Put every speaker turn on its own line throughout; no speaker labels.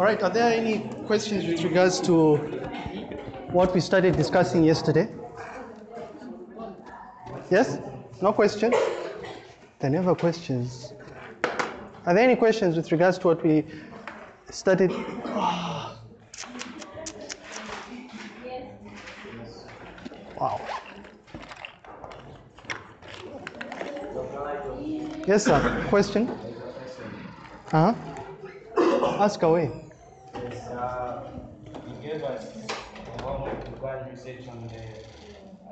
All right, are there any questions with regards to what we started discussing yesterday? Yes? No question? There never questions. Are there any questions with regards to what we studied? Wow. Yes, sir. Question? Uh huh. Ask away.
Yes, uh, you gave us a homework to go and research on the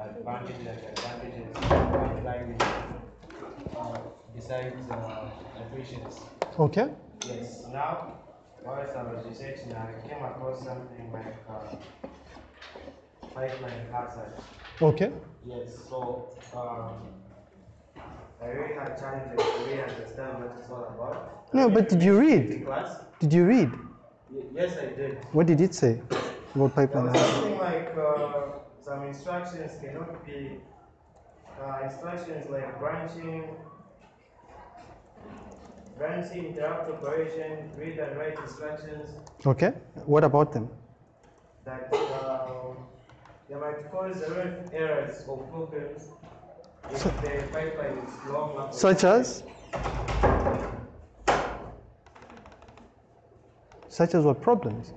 advantages and advantages of applying uh, besides uh, equations.
Okay.
Yes, now, whilst I was researching, I came across something like uh, pipeline hazard.
Okay.
Yes, so um, I really had challenges to really understand what it's all about.
No, but did you read?
class?
Did you read?
Y- Yes, I did.
What did it say about pipeline?
something like uh, some instructions cannot be uh, instructions like branching, branching, interrupt operation, read and write instructions
Okay. What about them?
that uh, they might cause a lot of errors or problems
So-. Such as? Such as what problems?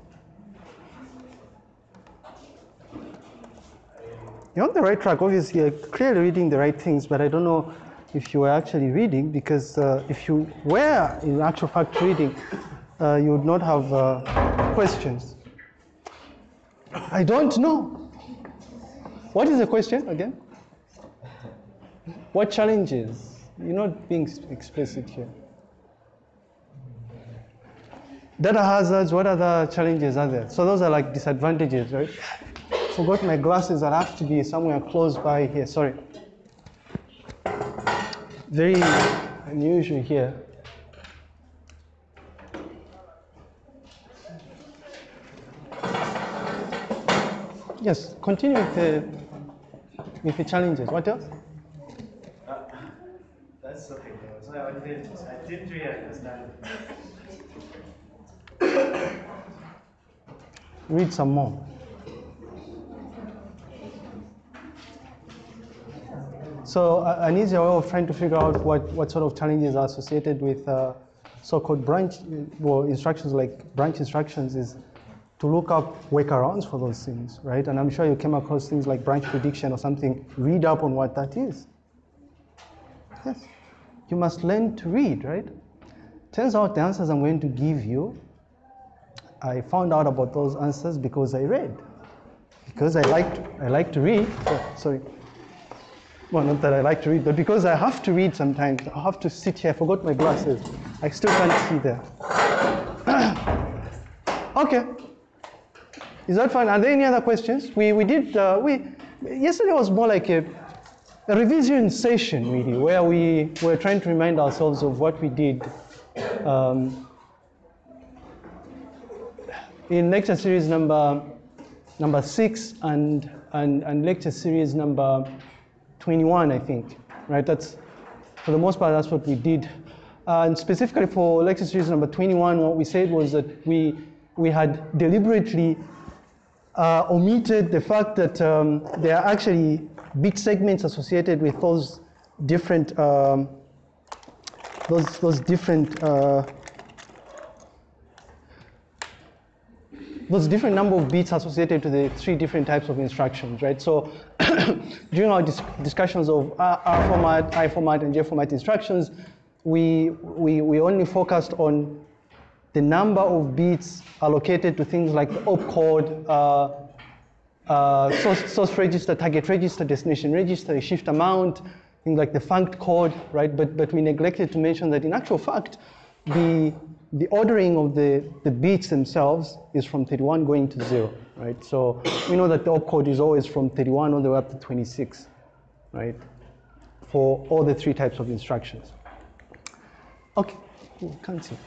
You're on the right track. Obviously, you're clearly reading the right things, but I don't know if you were actually reading because uh, if you were in actual fact reading, uh, you would not have uh, questions. I don't know. What is the question again? What challenges? You're not being explicit here. Data hazards, what other challenges are there? So those are like disadvantages, right? Forgot my glasses, I'll have to be somewhere close by here, sorry. Very unusual here. Yes, continue with the, with the challenges. What else?
Uh, that's I didn't, I didn't really understand.
Read some more. So uh, an easier way of trying to figure out what, what sort of challenges are associated with uh, so-called branch, well, instructions like branch instructions is to look up workarounds for those things, right? And I'm sure you came across things like branch prediction or something. Read up on what that is. Yes. You must learn to read, right? Turns out the answers I'm going to give you I found out about those answers because I read. Because I like to, I like to read. Oh, sorry. Well, not that I like to read, but because I have to read sometimes. I have to sit here. I forgot my glasses. I still can't see there. okay. Is that fine? Are there any other questions? We we did uh, we yesterday was more like a, a revision session really, where we were trying to remind ourselves of what we did. Um, in lecture series number number six and, and, and lecture series number 21, I think, right? That's, for the most part, that's what we did. Uh, and specifically for lecture series number 21, what we said was that we, we had deliberately uh, omitted the fact that um, there are actually bit segments associated with those different, um, those, those different uh, those different number of bits associated to the three different types of instructions, right? So during our dis- discussions of R, R format, I format, and J format instructions, we, we, we only focused on the number of bits allocated to things like the opcode, uh, uh, source, source register, target register, destination register, shift amount, things like the funct code, right? But, but we neglected to mention that in actual fact, the, the ordering of the, the bits themselves is from 31 going to zero, right? So we know that the opcode is always from 31 all the way up to 26, right? For all the three types of instructions. Okay, Ooh, can't see.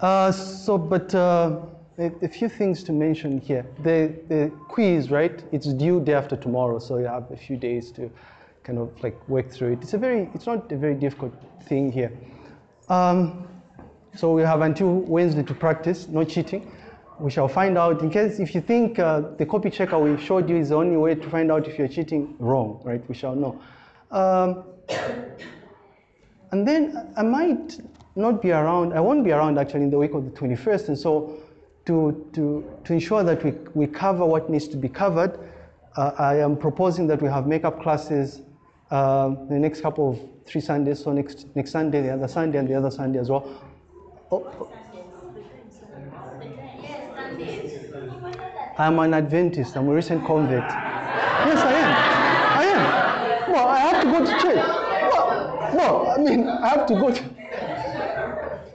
Uh, so, but uh, a, a few things to mention here. The, the quiz, right? It's due day after tomorrow, so you have a few days to kind of like work through it. It's a very, it's not a very difficult thing here. Um, so we have until Wednesday to practice, no cheating. We shall find out, in case if you think uh, the copy checker we showed you is the only way to find out if you're cheating, wrong, right? We shall know. Um, and then I might not be around, I won't be around actually in the week of the 21st, and so to, to, to ensure that we, we cover what needs to be covered, uh, I am proposing that we have makeup classes uh, the next couple of three Sundays, so next, next Sunday, the other Sunday, and the other Sunday as well. Oh, I'm an Adventist, I'm a recent convert. Yes, I am. I am. Well, I have to go to church. Well, well I mean, I have to go to.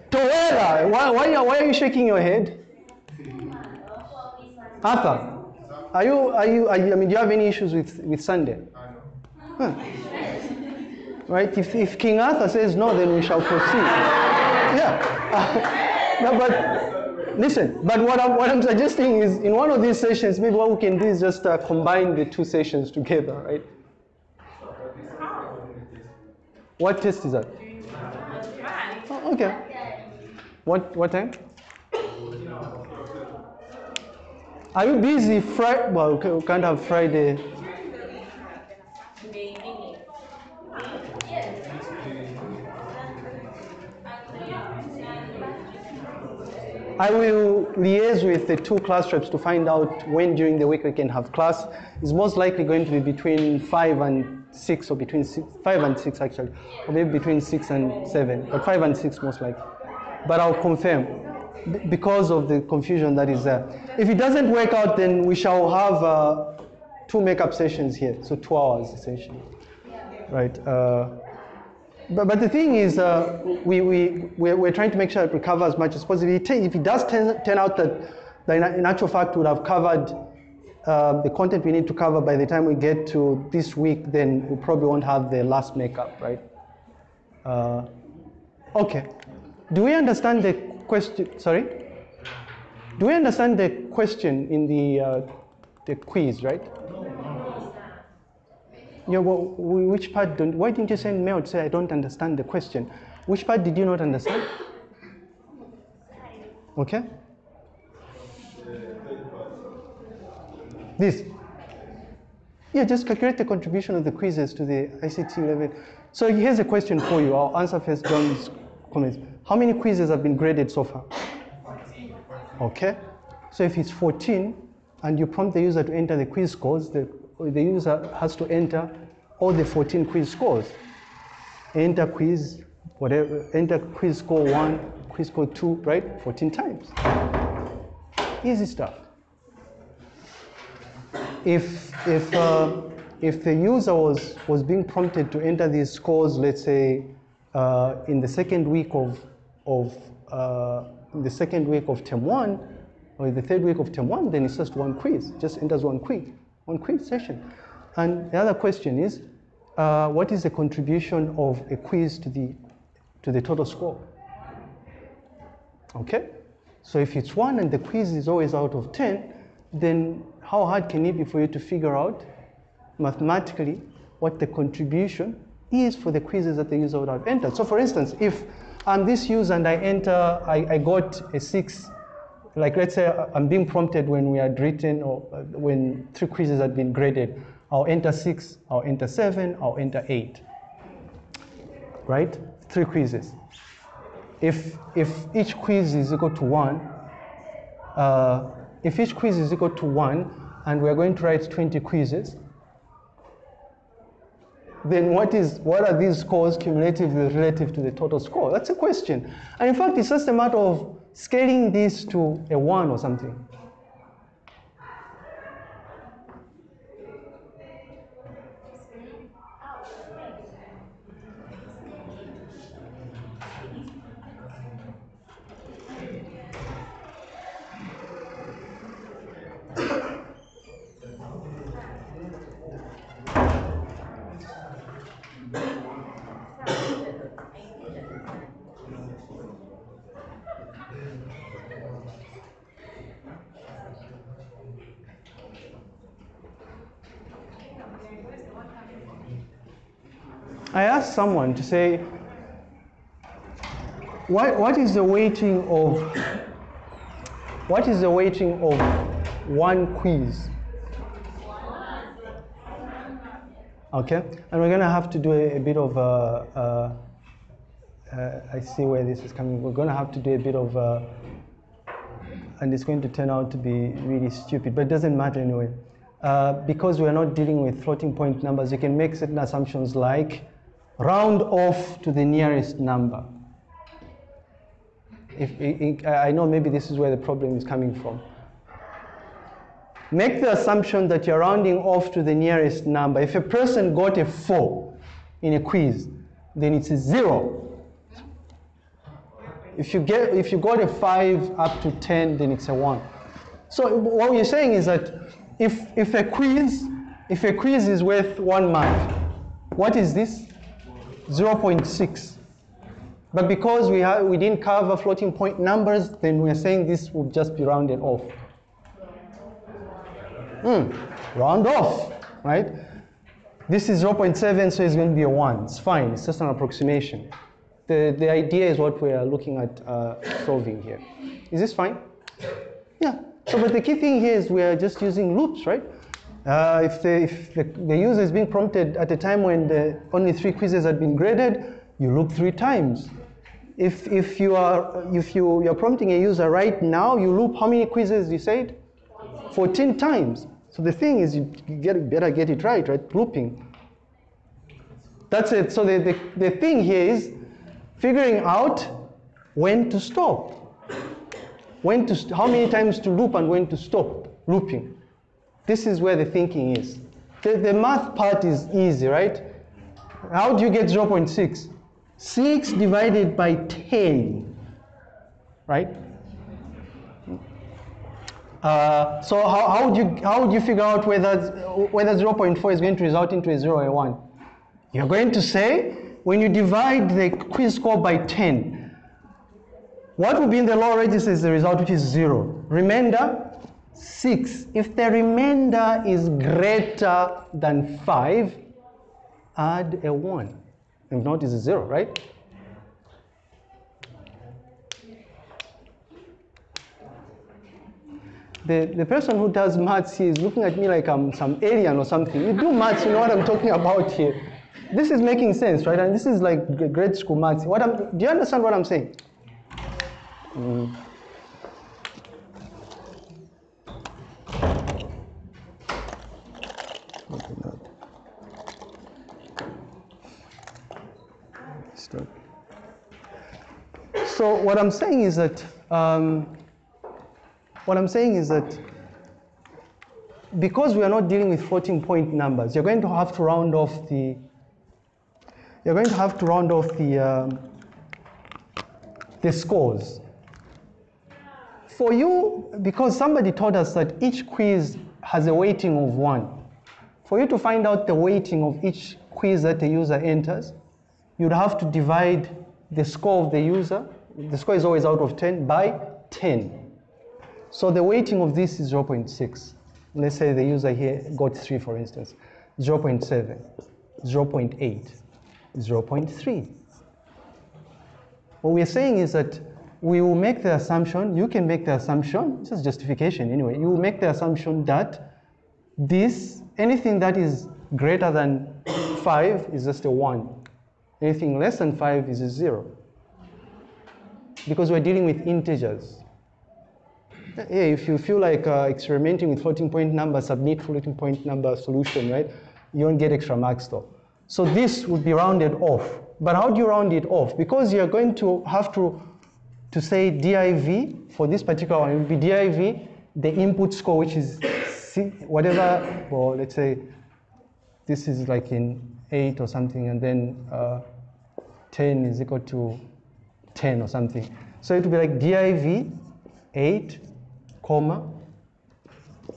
Toera, why, why, why are you shaking your head? Arthur, are you, are you, are you, I mean, do you have any issues with, with Sunday? Huh. Right? If, if King Arthur says no, then we shall proceed. Yeah. no, but listen, but what I'm, what I'm suggesting is in one of these sessions, maybe what we can do is just uh, combine the two sessions together, right? What test is that? Oh, okay. What, what time? Are you busy Friday? Well, we can't have Friday. I will liaise with the two class reps to find out when during the week we can have class. It's most likely going to be between 5 and 6, or between six, 5 and 6 actually, or maybe between 6 and 7, but 5 and 6 most likely. But I'll confirm because of the confusion that is there. If it doesn't work out, then we shall have uh, two makeup sessions here, so two hours essentially, right? Uh, but, but the thing is, uh, we, we, we're, we're, trying to make sure that we cover as much as possible. If it does turn, turn out that, that in actual fact would have covered uh, the content we need to cover by the time we get to this week, then we probably won't have the last makeup, right? Uh, okay. Do we understand the question? Sorry? Do we understand the question in the, uh, the quiz, right? Yeah, well, which part don't, why didn't you send mail to say I don't understand the question? Which part did you not understand? Okay? This. Yeah, just calculate the contribution of the quizzes to the ICT level. So here's a question for you. I'll answer first John's comments. How many quizzes have been graded so far? 14. Okay. So if it's 14 and you prompt the user to enter the quiz scores, the the user has to enter all the 14 quiz scores. Enter quiz, whatever, enter quiz score one, quiz score two, right? 14 times. Easy stuff. If, if, uh, if the user was, was being prompted to enter these scores, let's say, uh, in the second week of, of uh, the second week of term one, or the third week of term one, then it's just one quiz, just enters one quiz one quiz session. And the other question is, uh, what is the contribution of a quiz to the, to the total score? Okay? So if it's one and the quiz is always out of 10, then how hard can it be for you to figure out mathematically what the contribution is for the quizzes that the user would have entered? So for instance, if I'm this user and I enter, I, I got a six like let's say I'm being prompted when we had written or uh, when three quizzes had been graded, I'll enter six, I'll enter seven, I'll enter eight. Right? Three quizzes. If, if each quiz is equal to one, uh, if each quiz is equal to one, and we're going to write 20 quizzes, then what is what are these scores cumulatively relative to the total score? That's a question. And in fact, it's just a matter of scaling this to a 1 or something. Someone to say, what, what is the weighting of what is the weighting of one quiz? Okay, and we're gonna have to do a, a bit of uh, uh, uh, I see where this is coming. We're gonna have to do a bit of uh, and it's going to turn out to be really stupid, but it doesn't matter anyway. Uh, because we're not dealing with floating point numbers, you can make certain assumptions like round off to the nearest number. If, I know maybe this is where the problem is coming from. Make the assumption that you're rounding off to the nearest number. If a person got a 4 in a quiz, then it's a 0. If you, get, if you got a 5 up to 10, then it's a 1. So what we're saying is that if, if a quiz if a quiz is worth one mark, what is this? 0.6. But because we, have, we didn't cover floating point numbers, then we're saying this will just be rounded off. Mm, round off, right? This is 0.7, so it's going to be a 1. It's fine, it's just an approximation. The, the idea is what we are looking at uh, solving here. Is this fine? Yeah. So, but the key thing here is we are just using loops, right? Uh, if, the, if the, the, user is being prompted at a time when the only three quizzes had been graded, you loop three times. If, if, you are, if you, you're prompting a user right now, you loop how many quizzes you said? 14 times. So the thing is, you get, better get it right, right? Looping. That's it. So the, the, the thing here is figuring out when to stop. When to, how many times to loop and when to stop looping. This is where the thinking is. The, the math part is easy, right? How do you get 0.6? 6 divided by 10, right? Uh, so how, how, would you, how would you figure out whether, whether 0.4 is going to result into a 0 or a 1? You're going to say, when you divide the quiz score by 10, what will be in the lower register is the result, which is 0. Remainder, 6. If the remainder is greater than 5, add a 1. If not, it's a zero, right? The, the person who does maths is looking at me like I'm some alien or something. You do maths, you know what I'm talking about here. This is making sense, right? And this is like grade school maths. What I'm, do you understand what I'm saying? Mm. So what I'm saying is that um, what I'm saying is that because we are not dealing with floating point numbers, you're going to have to round off the you're going to have to round off the um, the scores. For you, because somebody told us that each quiz has a weighting of one. For you to find out the weighting of each quiz that the user enters, you'd have to divide the score of the user the score is always out of 10 by 10. So the weighting of this is 0.6. Let's say the user here got 3, for instance. 0.7, 0.8, 0.3. What we're saying is that we will make the assumption, you can make the assumption, this is justification anyway, you will make the assumption that this, anything that is greater than 5 is just a 1. Anything less than 5 is a 0 because we're dealing with integers. Yeah, if you feel like uh, experimenting with floating point number, submit floating point number solution, right? You don't get extra marks though. So this would be rounded off. But how do you round it off? Because you're going to have to, to say div for this particular one, it would be div, the input score, which is whatever, well, let's say this is like in 8 or something, and then uh, 10 is equal to 10 or something. So it would be like div 8, comma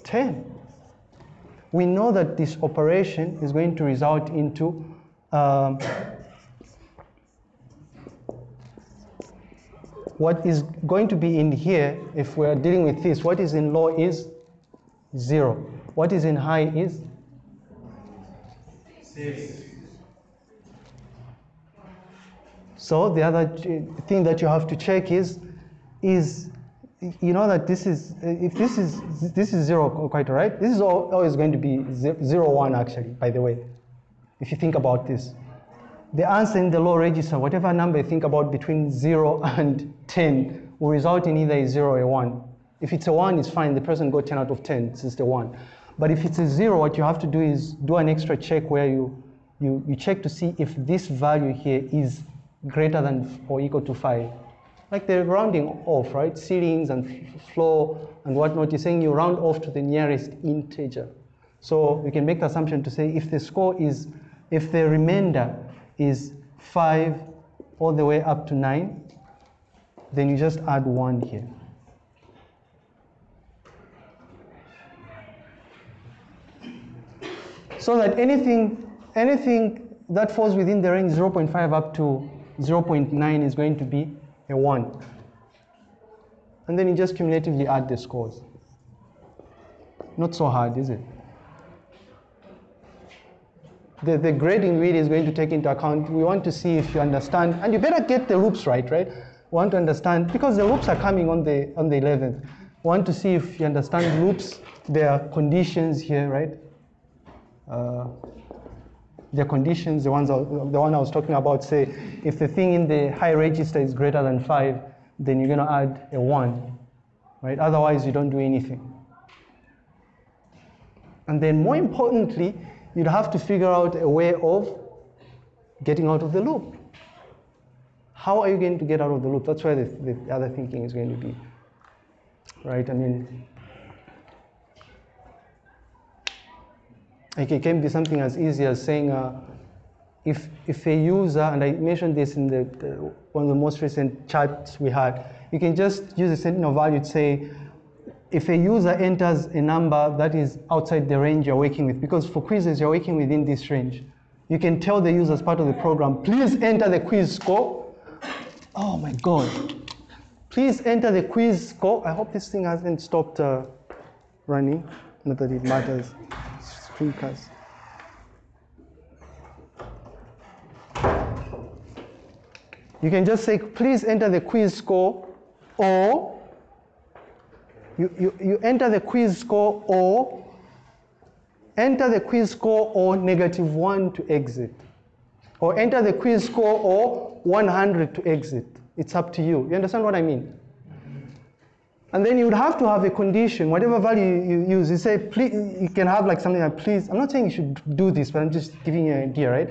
10. We know that this operation is going to result into um, what is going to be in here, if we're dealing with this, what is in low is 0. What is in high is
Six.
So the other thing that you have to check is, is you know that this is if this is this is zero quite right, This is always going to be ze- zero one actually. By the way, if you think about this, the answer in the low register, whatever number you think about between zero and ten, will result in either a zero or a one. If it's a one, it's fine. The person got ten out of ten. This is the one. But if it's a zero, what you have to do is do an extra check where you you, you check to see if this value here is greater than or equal to 5. Like they're rounding off, right? Ceilings and floor and whatnot. You're saying you round off to the nearest integer. So you can make the assumption to say if the score is, if the remainder is 5 all the way up to 9, then you just add 1 here. So that anything, anything that falls within the range 0.5 up to 0.9 is going to be a 1. And then you just cumulatively add the scores. Not so hard, is it? The, the grading really is going to take into account, we want to see if you understand, and you better get the loops right, right? We want to understand, because the loops are coming on the, on the 11th. We want to see if you understand loops, their conditions here, right? Uh, the conditions, the ones the one I was talking about, say if the thing in the high register is greater than five, then you're going to add a one, right? Otherwise, you don't do anything. And then, more importantly, you'd have to figure out a way of getting out of the loop. How are you going to get out of the loop? That's where the, the other thinking is going to be, right? I mean, Like it can be something as easy as saying, uh, if, if a user, and I mentioned this in the, the, one of the most recent chats we had, you can just use a sentinel value to say, if a user enters a number that is outside the range you're working with, because for quizzes you're working within this range, you can tell the user as part of the program, please enter the quiz score. Oh my God. Please enter the quiz score. I hope this thing hasn't stopped uh, running, not that it matters. You can just say, please enter the quiz score, or you, you, you enter the quiz score, or enter the quiz score, or negative one to exit. Or enter the quiz score, or 100 to exit. It's up to you. You understand what I mean? And then you would have to have a condition, whatever value you use. You say, please, you can have like something like, please, I'm not saying you should do this, but I'm just giving you an idea, right?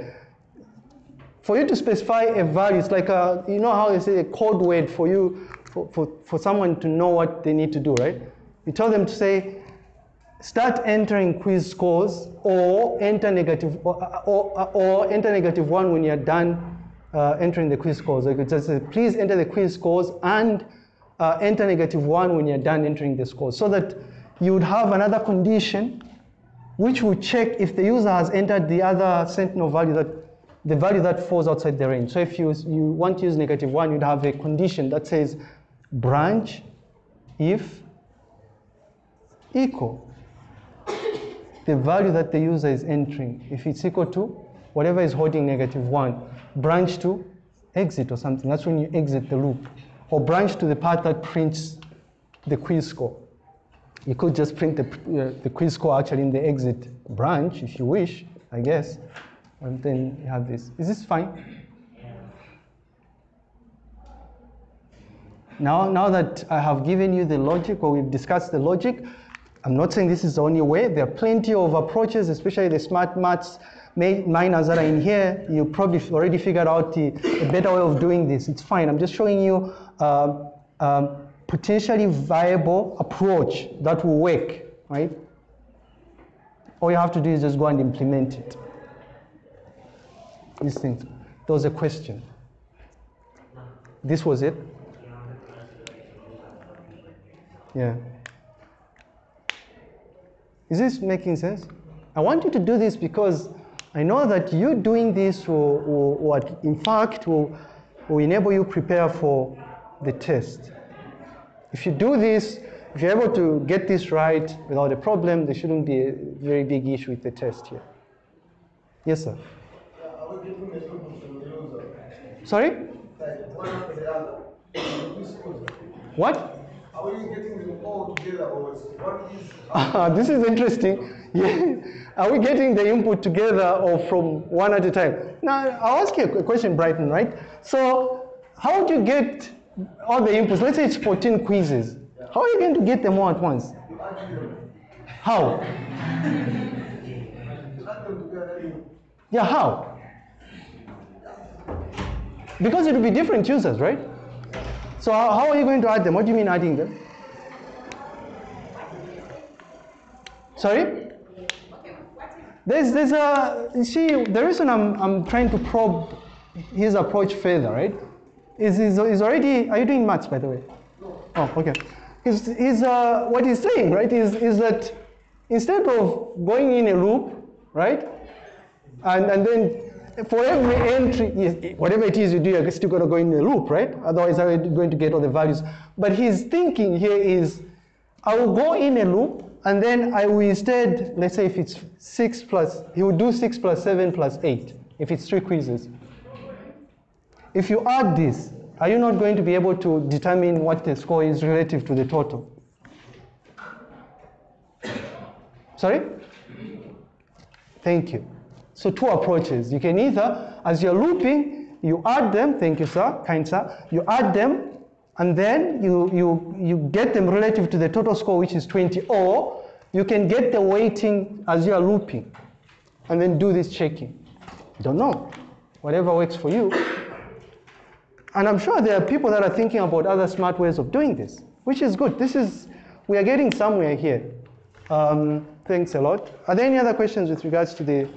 For you to specify a value, it's like a, you know how you say a code word for you, for, for, for someone to know what they need to do, right? You tell them to say, start entering quiz scores or enter negative, or, or, or enter negative one when you're done uh, entering the quiz scores. Like just say, please enter the quiz scores and uh, enter negative one when you're done entering the scores. So that you would have another condition which will check if the user has entered the other sentinel value that the value that falls outside the range. So if you, you want to use negative one, you'd have a condition that says branch if equal the value that the user is entering. If it's equal to whatever is holding negative one, branch to exit or something. That's when you exit the loop. Or branch to the part that prints the quiz score. You could just print the, uh, the quiz score actually in the exit branch if you wish, I guess. And then you have this. Is this fine? Now, now that I have given you the logic or we've discussed the logic, I'm not saying this is the only way. There are plenty of approaches, especially the smart maths ma- minors that are in here. You probably already figured out the, a better way of doing this. It's fine. I'm just showing you um, um, potentially viable approach that will work, right? All you have to do is just go and implement it. These things. There was a question. This was it? Yeah. Is this making sense? I want you to do this because I know that you doing this will, will, will in fact, will, will enable you prepare for the test. If you do this, if you're able to get this right without a problem, there shouldn't be a very big issue with the test here. Yes, sir. Sorry? What?
Are we getting them all together or what is
Ah, this is interesting. Yeah. Are we getting the input together or from one at a time? Now, I'll ask you a question, Brighton, right? So, how do you get all the inputs? Let's say it's 14 quizzes. How are you going to get them all at once? How? Yeah, how? Because it will be different users, right? So, how how are you going to add them? What do you mean adding them? Sorry? There's, there's a, you see, the reason I'm, I'm trying to probe his approach further, right? Is, is, is already, are you doing maths, by the way? No. Oh, okay. Is, is uh, what he's saying, right, is, is that instead of going in a loop, right, and, and then for every entry, yes, whatever it is you do, you're still going to go in a loop, right? Otherwise, how are you going to get all the values? But his thinking here is, I will go in a loop, and then I will instead, let's say if it's 6 plus, he will do 6 plus 7 plus 8, if it's three quizzes. If you add this, are you not going to be able to determine what the score is relative to the total? Sorry? Thank you. So two approaches. You can either, as you're looping, you add them, thank you sir, kind sir, you add them and then you, you, you get them relative to the total score which is 20 or you can get the weighting as you are looping and then do this checking. Don't know. Whatever works for you. And I'm sure there are people that are thinking about other smart ways of doing this, which is good. This is, we are getting somewhere here. Um, thanks a lot. Are there any other questions with regards to the,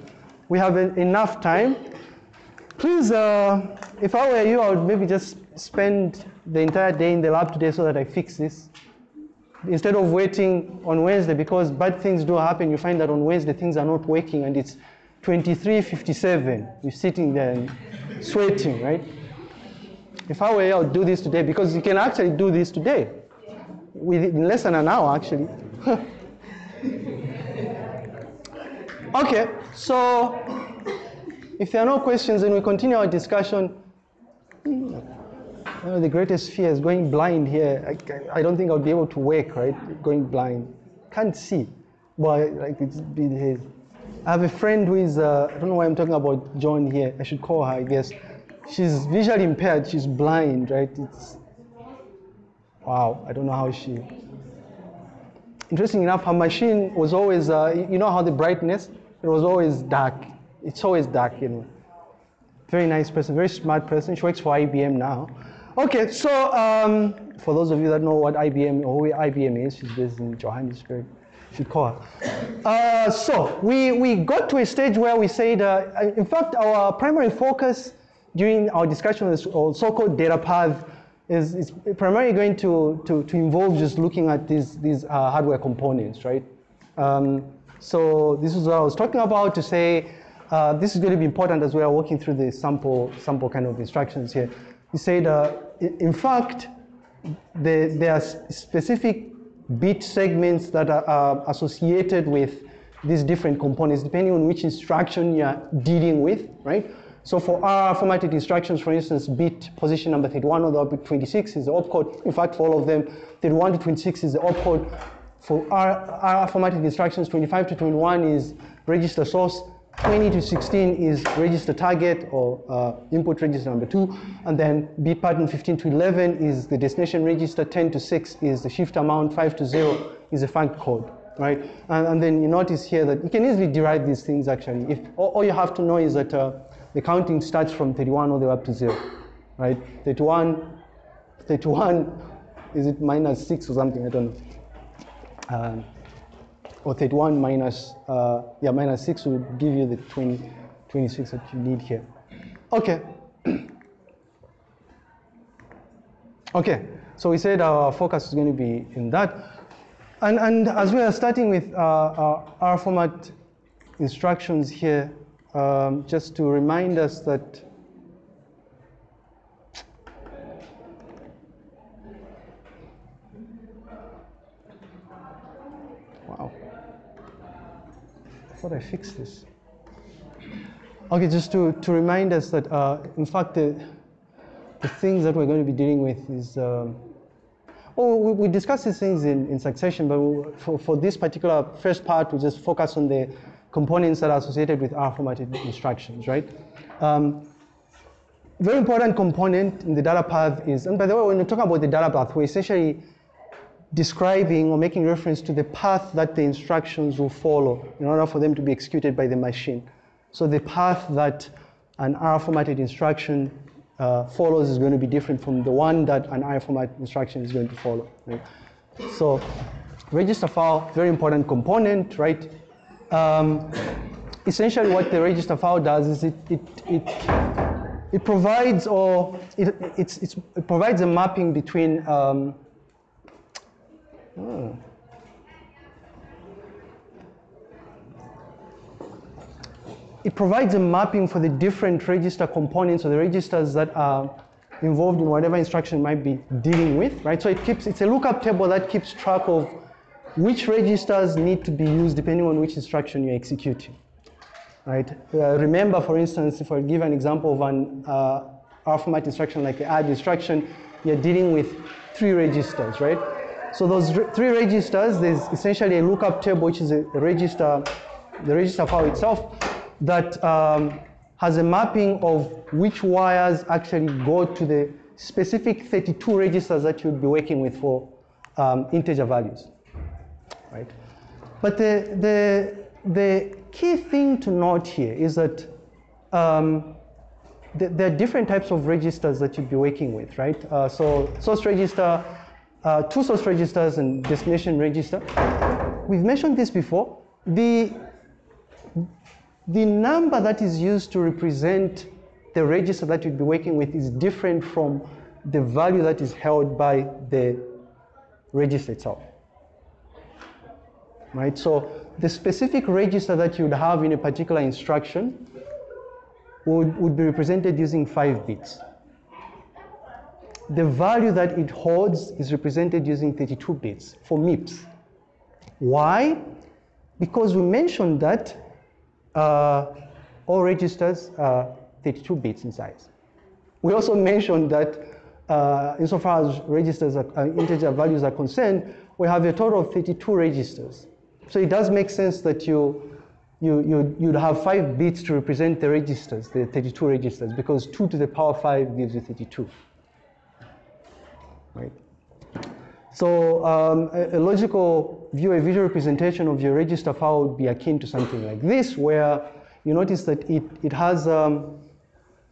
we have en- enough time. Please, uh, if I were you, I would maybe just spend the entire day in the lab today so that I fix this. Instead of waiting on Wednesday, because bad things do happen, you find that on Wednesday things are not working and it's 23.57. You're sitting there sweating, right? If I were you, I would do this today because you can actually do this today. Within less than an hour, actually. okay, so if there are no questions, then we continue our discussion. One of the greatest fears going blind here. I, I don't think I'll be able to work, right? Going blind. Can't see. But like it's been his. I have a friend who is, uh, I don't know why I'm talking about John here. I should call her, I guess. She's visually impaired. She's blind, right? It's, wow, I don't know how she. Interesting enough, her machine was always, uh, you know how the brightness? It was always dark. It's always dark, you know. Very nice person, very smart person. She works for IBM now. Okay, so um, for those of you that know what IBM or who IBM is, she's based in Johannesburg. Should call her. Uh, so we, we got to a stage where we said, uh, in fact, our primary focus during our discussion on this so-called data path is, is primarily going to, to, to involve just looking at these, these uh, hardware components, right? Um, so this is what I was talking about to say uh, this is going to be important as we are working through the sample, sample kind of instructions here. We said, uh, in fact, the, there are specific bit segments that are uh, associated with these different components, depending on which instruction you're dealing with, right? So for R formatted instructions, for instance, bit position number 31 or the bit 26 is the opcode. In fact, for all of them, 31 to 26 is the opcode. For our, R formatted instructions, 25 to 21 is register source, 20 to 16 is register target or uh, input register number two, and then bit pattern 15 to 11 is the destination register, 10 to 6 is the shift amount, 5 to 0 is the funct code, right? And, and then you notice here that you can easily derive these things actually. If all, all you have to know is that uh, the counting starts from 31 all the way up to 0, right? 31, 31, is it minus 6 or something? I don't know. Um, or 31 minus, uh, yeah, minus 6 will give you the 20, 26 that you need here. Okay. okay, so we said our focus is going to be in that. And, and as we are starting with uh, our, R format instructions here, um, just to remind us that Wow. I thought I fixed this. Okay, just to, to remind us that, uh, in fact, the, the things that we're going to be dealing with is, um, oh, we, we discussed these things in, in succession, but we, for, for this particular first part, we just focus on the components that are associated with R formatted instructions, right? Um, very important component in the data path is, and by the way, when we talk about the data path, we're essentially describing or making reference to the path that the instructions will follow in order for them to be executed by the machine. So the path that an R formatted instruction uh, follows is going to be different from the one that an I format instruction is going to follow. Right? So register file, very important component, right? Um, essentially what the register file does is it, it, it, it provides or it, it's, it's, it provides a mapping between um, hmm. it provides a mapping for the different register components or the registers that are involved in whatever instruction might be dealing with, right? So it keeps, it's a lookup table that keeps track of which registers need to be used depending on which instruction you're executing, right? Uh, remember, for instance, if I give an example of an uh, R format instruction like the add instruction, you're dealing with three registers, right? So those re three registers, there's essentially a lookup table, which is a register, the register file itself, that um, has a mapping of which wires actually go to the specific 32 registers that you'll be working with for um, integer values, right? But the, the, the key thing to note here is that um, th there are different types of registers that you'd be working with, right? Uh, so source register, uh, two source registers and destination register. We've mentioned this before. The the number that is used to represent the register that you'd be working with is different from the value that is held by the register itself. Right, so the specific register that you'd have in a particular instruction would, would be represented using five bits. The value that it holds is represented using 32 bits for MIPS. Why? Because we mentioned that uh, all registers are 32 bits in size. We also mentioned that uh, insofar as registers are, uh, integer values are concerned, we have a total of 32 registers. So it does make sense that you, you, you, you'd have five bits to represent the registers, the 32 registers, because two to the power five gives you 32. Right? So um, a, a, logical view, a visual representation of your register file would be akin to something like this, where you notice that it, it has, um,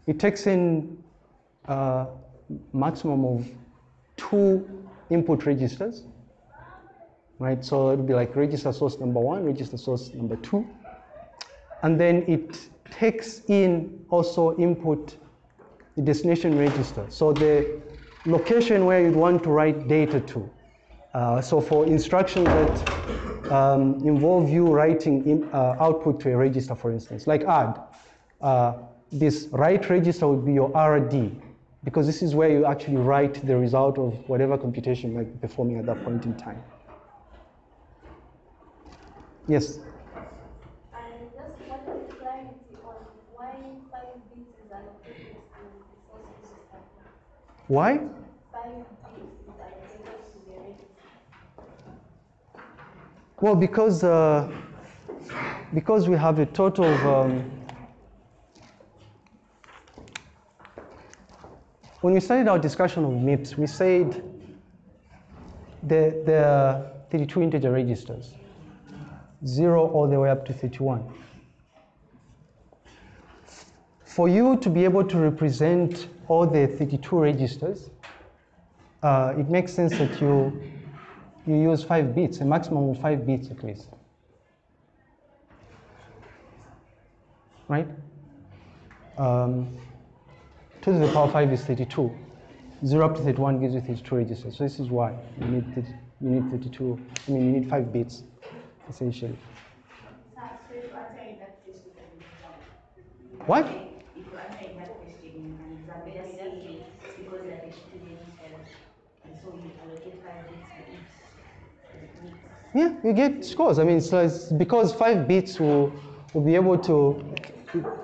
it takes in a uh, maximum of two input registers, right? So it would be like register source number one, register source number two. And then it takes in also input the destination register. So the location where you'd want to write data to. Uh, so for instructions that um, involve you writing in, uh, output to a register, for instance, like add, uh, this write register would be your RD, because this is where you actually write the result of whatever computation might be performing at that point in time. Yes? Why? Well, because uh, because we have a total of um, when we started our discussion of MIPS, we said there are 32 integer registers, zero all the way up to 31. For you to be able to represent all the 32 registers, uh, it makes sense that you you use five bits, a maximum of five bits at least. Right? Um, 2 to the power 5 is 32. 0 up to 31 gives you 32 registers. So this is why you need, 30, you need 32, I mean, you need 5 bits, essentially. What? Yeah, you get scores. I mean, so it's because five bits will, will be able to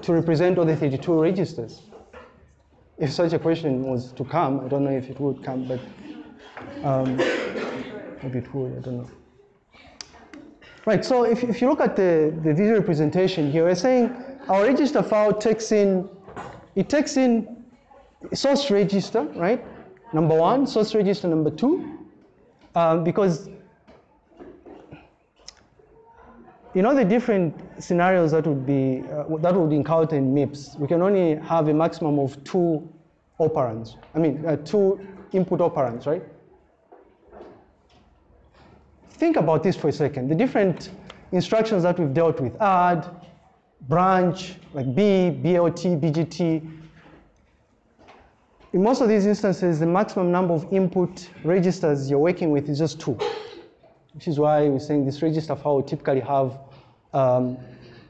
to represent all the 32 registers? If such a question was to come, I don't know if it would come, but um, maybe it would, I don't know. Right, so if, if you look at the, the visual representation here, we're saying our register file takes in, it takes in source register, right? Number one, source register number two, um, because you know the different scenarios that would be uh, that would encounter in MIPS. We can only have a maximum of two operands. I mean, uh, two input operands, right? Think about this for a second. The different instructions that we've dealt with: add, branch, like B, BLT, BGT. In most of these instances, the maximum number of input registers you're working with is just two which is why we're saying this register file will typically have, um,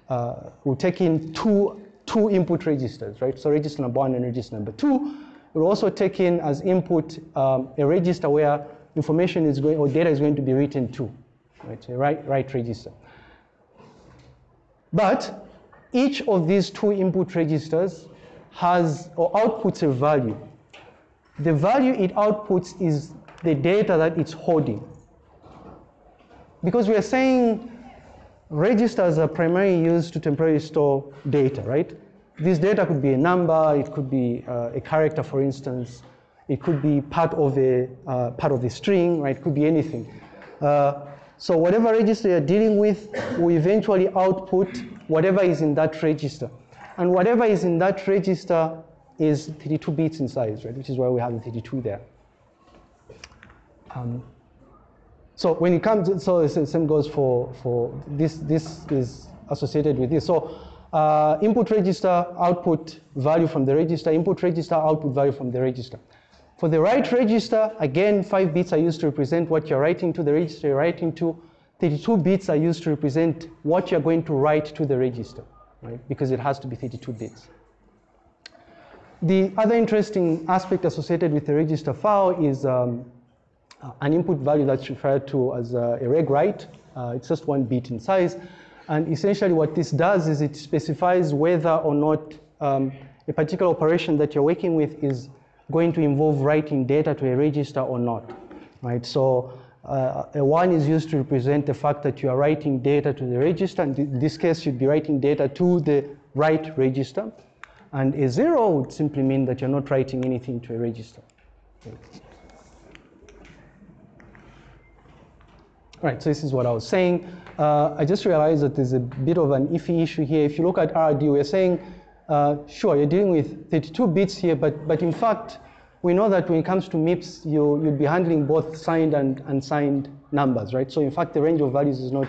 uh, will take in two, two input registers, right? So register number one and register number two. We'll also take in as input um, a register where information is going, or data is going to be written to, right? Write register. But each of these two input registers has, or outputs a value. The value it outputs is the data that it's holding because we are saying registers are primarily used to temporarily store data, right? This data could be a number, it could be uh, a character, for instance, it could be part of a uh, part of the string, right? It could be anything. Uh, so whatever register you're dealing with will eventually output whatever is in that register, and whatever is in that register is 32 bits in size, right? Which is why we have the 32 there. Um, so when it comes, to, so the same goes for, for this, this is associated with this. So uh, input register, output value from the register, input register, output value from the register. For the write register, again, five bits are used to represent what you're writing to the register you're writing to. 32 bits are used to represent what you're going to write to the register, right? Because it has to be 32 bits. The other interesting aspect associated with the register file is um, uh, an input value that's referred to as a, a reg write. Uh, it's just one bit in size. And essentially what this does is it specifies whether or not um, a particular operation that you're working with is going to involve writing data to a register or not, right? So uh, a one is used to represent the fact that you are writing data to the register, and in this case, you'd be writing data to the write register. And a zero would simply mean that you're not writing anything to a register. Right, so this is what I was saying. Uh, I just realized that there's a bit of an iffy issue here. If you look at RD, we're saying, uh, sure, you're dealing with 32 bits here, but, but in fact, we know that when it comes to MIPS, you, you'd be handling both signed and unsigned numbers, right? So in fact, the range of values is not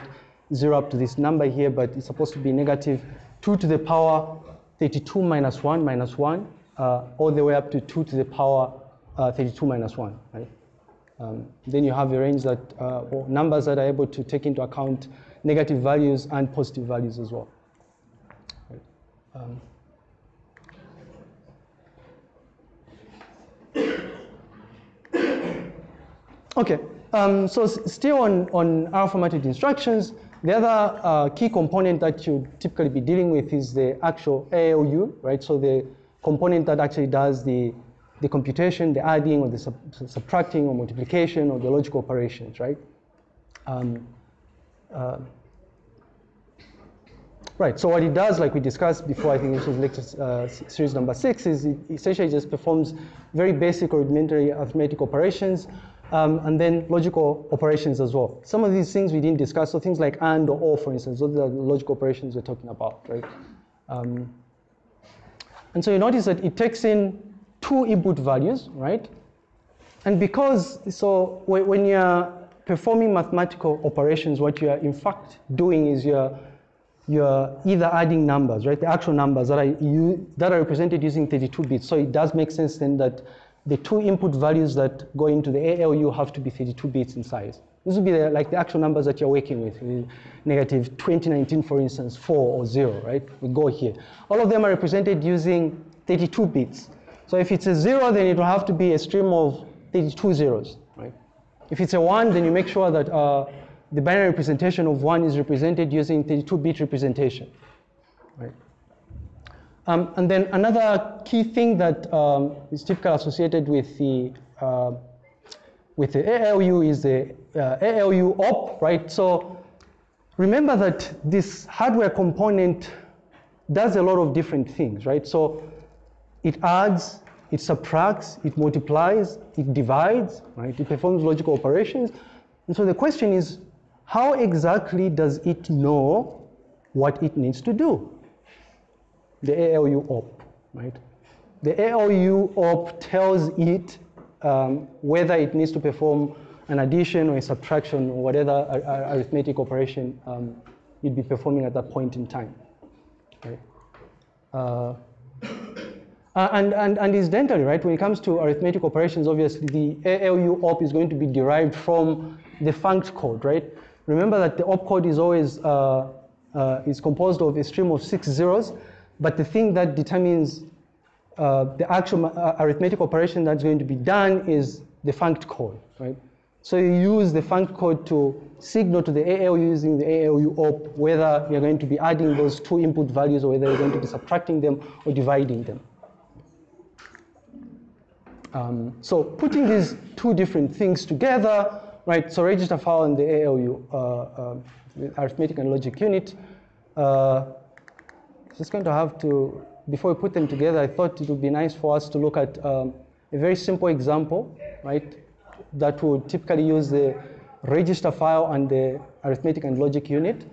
zero up to this number here, but it's supposed to be negative 2 to the power 32 minus 1 minus 1, uh, all the way up to 2 to the power uh, 32 minus 1, right? Um, then you have a range that, uh, or numbers that are able to take into account negative values and positive values as well. Right. Um, okay, um, so still on, on R formatted instructions, the other uh, key component that you typically be dealing with is the actual ALU, right? So the component that actually does the the computation, the adding or the sub subtracting or multiplication or the logical operations, right? Um, uh, right, so what it does, like we discussed before, I think this was lecture uh, series number six, is it essentially just performs very basic or rudimentary arithmetic operations um, and then logical operations as well. Some of these things we didn't discuss, so things like AND or OR, for instance, those are the logical operations we're talking about, right? Um, and so you notice that it takes in two input values, right? And because, so when you're performing mathematical operations, what you're in fact doing is you're, you're either adding numbers, right? The actual numbers that are, you, that are represented using 32 bits. So it does make sense then that the two input values that go into the ALU have to be 32 bits in size. This would be the, like the actual numbers that you're working with, negative 2019, for instance, 4 or 0, right? We go here. All of them are represented using 32 bits. So if it's a zero, then it will have to be a stream of 32 zeros, right? If it's a one, then you make sure that uh, the binary representation of one is represented using 32-bit representation, right? Um, and then another key thing that um, is typically associated with the uh, with the ALU is the uh, ALU op, right? So remember that this hardware component does a lot of different things, right? So it adds, it subtracts, it multiplies, it divides, right? It performs logical operations. And so the question is, how exactly does it know what it needs to do? The ALU op, right? The ALU op tells it um, whether it needs to perform an addition or a subtraction or whatever arithmetic operation um, you'd be performing at that point in time. Okay. Uh, and, and, and incidentally, right, when it comes to arithmetic operations, obviously the ALU op is going to be derived from the funct code, right? Remember that the op code is always uh, uh, is composed of a stream of six zeros, but the thing that determines uh, the actual uh, arithmetic operation that's going to be done is the funct code, right? So you use the funct code to signal to the ALU using the ALU op whether you're going to be adding those two input values or whether you're going to be subtracting them or dividing them. Um, so putting these two different things together, right, so register file and the ALU, uh, uh, arithmetic and logic unit, uh, just going to have to, before we put them together, I thought it would be nice for us to look at um, a very simple example, right, that would typically use the register file and the arithmetic and logic unit.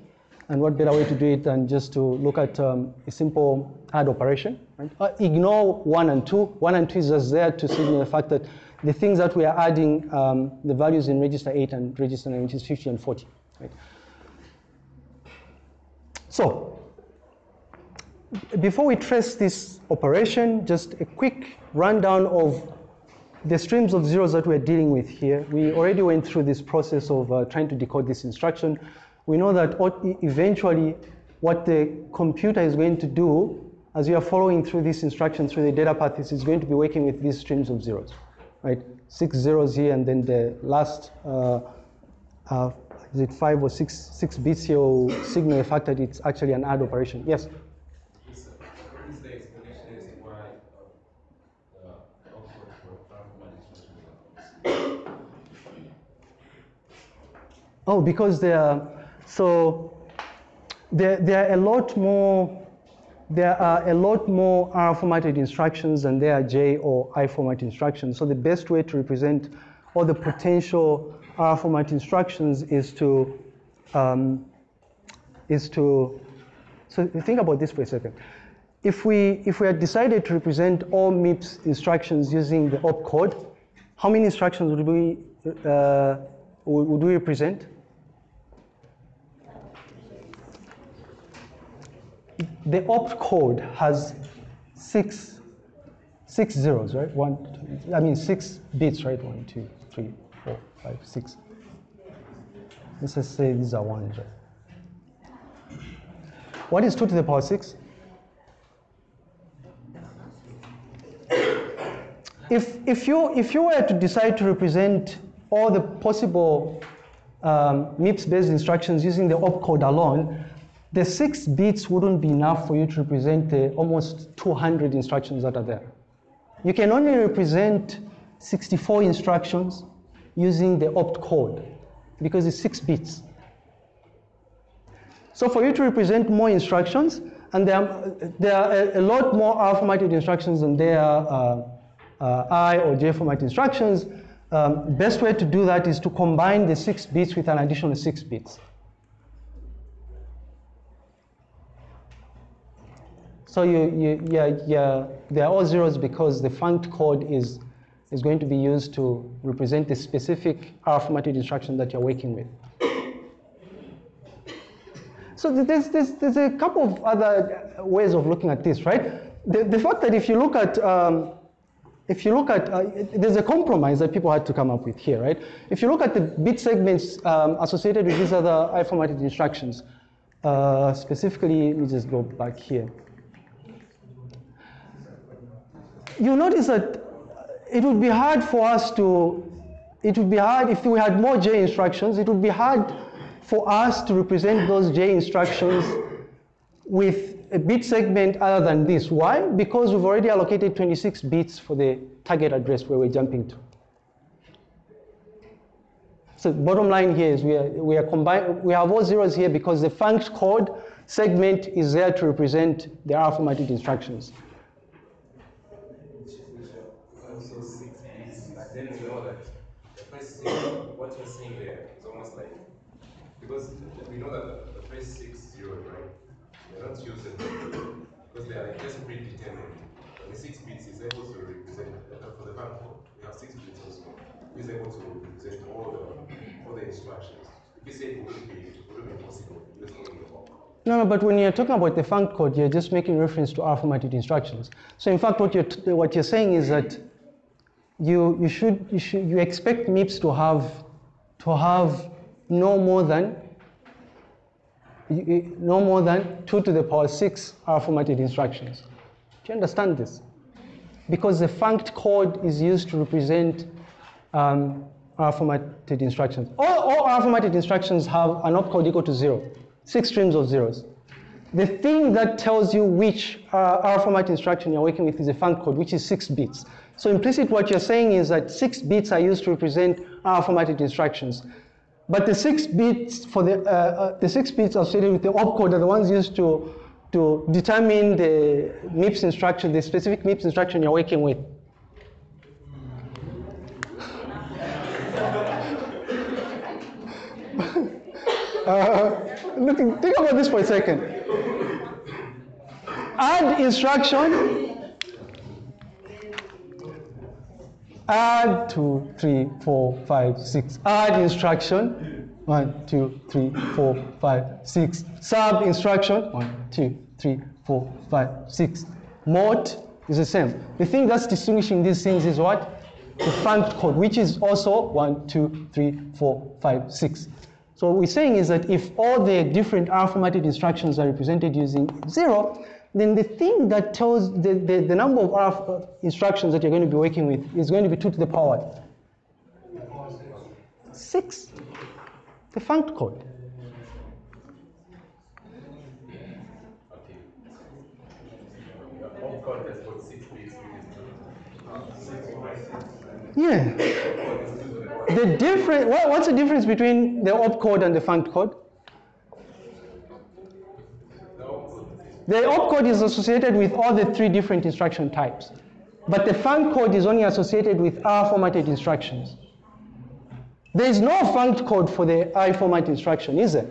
And what better way to do it than just to look at um, a simple add operation. Right? Uh, ignore one and two. One and two is just there to signal the fact that the things that we are adding, um, the values in register 8 and register 9, which is 50 and 40. Right? So, before we trace this operation, just a quick rundown of the streams of zeros that we're dealing with here, we already went through this process of uh, trying to decode this instruction. We know that eventually what the computer is going to do as you are following through this instruction through the data path is going to be working with these streams of zeros, right? Six zeros here and then the last, uh, uh, is it five or six, six bits here will signal that it's actually an add operation. Yes? Oh, because they are, so there, there are a lot more, there are a lot more R formatted instructions than there are J or I format instructions. So the best way to represent all the potential R format instructions is to, um, is to, so think about this for a second. If we, if we had decided to represent all MIPS instructions using the opcode, how many instructions would we, uh, would we represent? The opcode has six, six zeros, right? One, I mean six bits, right? One, two, three, four, five, six. Let's just say these are ones, right? What is two to the power six? If, if, you, if you were to decide to represent all the possible um, MIPS-based instructions using the opcode alone, the six bits wouldn't be enough for you to represent the almost 200 instructions that are there. You can only represent 64 instructions using the opcode because it's six bits. So for you to represent more instructions, and there are, there are a, lot more R formatted instructions than there are uh, uh, I or J format instructions, um, best way to do that is to combine the six bits with an additional six bits. So you, you, yeah, yeah, they are all zeros because the funct code is, is going to be used to represent the specific R formatted instruction that you're working with. So there's, there's, there's a couple of other ways of looking at this, right? The, the fact that if you look at um, if you look at, uh, there's a compromise that people had to come up with here, right? If you look at the bit segments um, associated with these other I-formatted instructions, uh, specifically, let me just go back here. You notice that it would be hard for us to, it would be hard if we had more J instructions, it would be hard for us to represent those J instructions with a bit segment other than this. Why? Because we've already allocated 26 bits for the target address where we're jumping to. So bottom line here is we are, we are combined, we have all zeros here because the funct code segment is there to represent the R formatted instructions.
Also six bits, but then we know that what you're saying there is almost like, because we know that the, first six right? They're not usable because they are just predetermined. But the six bits is able to represent, uh, for the function, we have six bits also, is able to represent all the, all the instructions. If you say it wouldn't be, it wouldn't be possible.
No, no, but when you're talking about the funct code, you're just making reference to R formatted instructions. So in fact, what you're, what you're saying is that you, you, should, you, should, you expect MIPS to have, to have no more than no more than 2 to the power 6 R formatted instructions. Do you understand this? Because the funct code is used to represent um, R formatted instructions. All, all R formatted instructions have an opcode equal to 0, six streams of zeros. The thing that tells you which uh, R format instruction you're working with is a funct code, which is six bits. So implicit what you're saying is that six bits are used to represent R formatted instructions. But the six bits for the, uh, uh, the six bits associated with the opcode are the ones used to, to determine the MIPS instruction, the specific MIPS instruction you're working with. Uh, think about this for a second. Add instruction. Add two, three, four, five, six. Add instruction. One, two, three, four, five, six. Sub instruction. One, two, three, four, five, six. Mode is the same. The thing that's distinguishing these things is what? The funct code, which is also one, two, three, four, five, six. So what we're saying is that if all the different R formatted instructions are represented using zero, then the thing that tells the, the, the number of instructions that you're going to be working with is going to be 2 to the power 6. The funct code. Yeah. The difference, what, what's the difference between the opcode and the funct code?
the opcode.
The opcode is associated with all the three different instruction types. But the funct code is only associated with R formatted instructions. There is no funct code for the I format instruction, is there?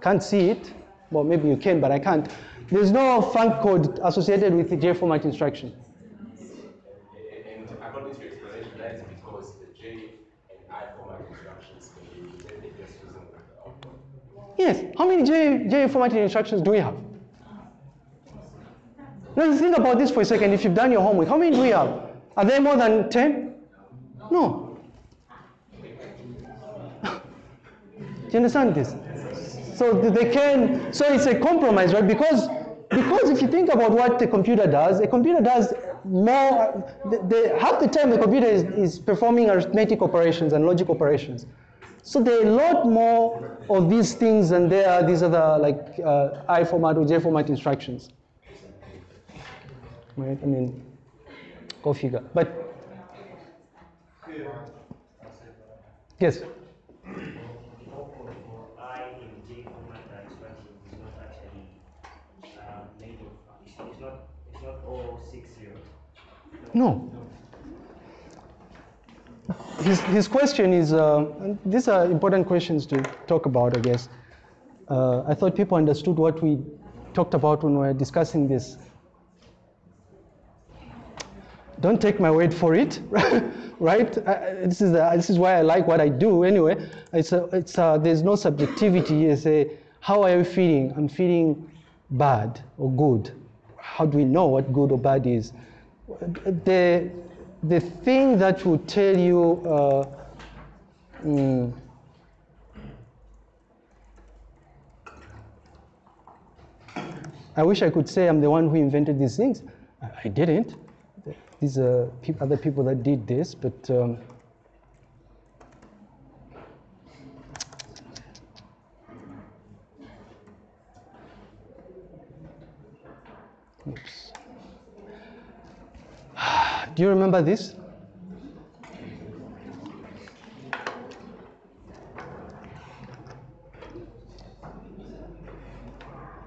Can't see it. Well, maybe you can, but I can't. There's no funct code associated with the J format instruction.
According to your explanation, that is because the J and I format instructions can be represented just using the opcode.
Yes. How many J, J formatted instructions do we have? Now think about this for a second. If you've done your homework, how many do we have? Are there more than 10? No. Do you understand this? So they can, so it's a compromise, right? Because, because if you think about what the computer does, a computer does more, the, the, half the time the computer is, is performing arithmetic operations and logic operations. So there are a lot more of these things than there are these other like uh, I format or J format instructions. Right? I mean, go figure. But yes. No. His, his question is, uh, these are important questions to talk about, I guess. Uh, I thought people understood what we talked about when we were discussing this. Don't take my word for it, right? Uh, this, is uh this is why I like what I do anyway. It's a, it's there's no subjectivity. It's a, how are you feeling? I'm feeling bad or good. How do we know what good or bad is? the the thing that will tell you uh, mm, I wish I could say I'm the one who invented these things. I didn't. These are other people that did this, but um, Oops. Do you remember this?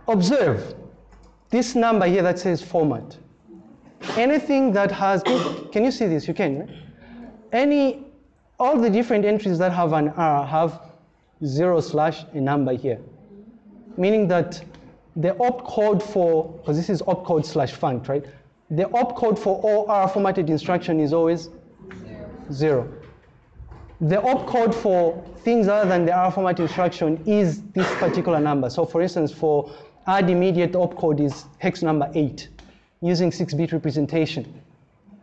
Observe this number here that says format. Anything that has, can you see this? You can? Any, all the different entries that have an R have zero slash a number here. Meaning that the opcode for, because this is opcode slash funct, right? The opcode for all R formatted instruction is always zero. The opcode for things other than the R format instruction is this particular number. So for instance, for add immediate opcode is hex number eight using 6-bit representation.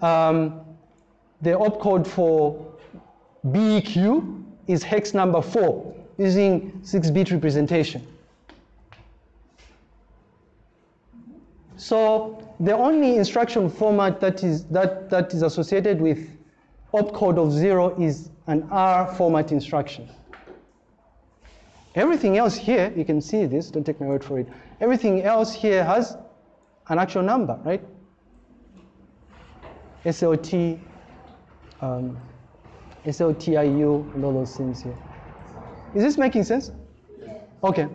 Um, the opcode for BEQ is hex number four using 6-bit representation. So the only instruction format that is, that, that is associated with opcode of zero is an R format instruction. Everything else here, you can see this, don't take my word for it. Everything else here has an actual number, right? SLT, um, SLTIU, and all those things here. Is this making sense? Okay.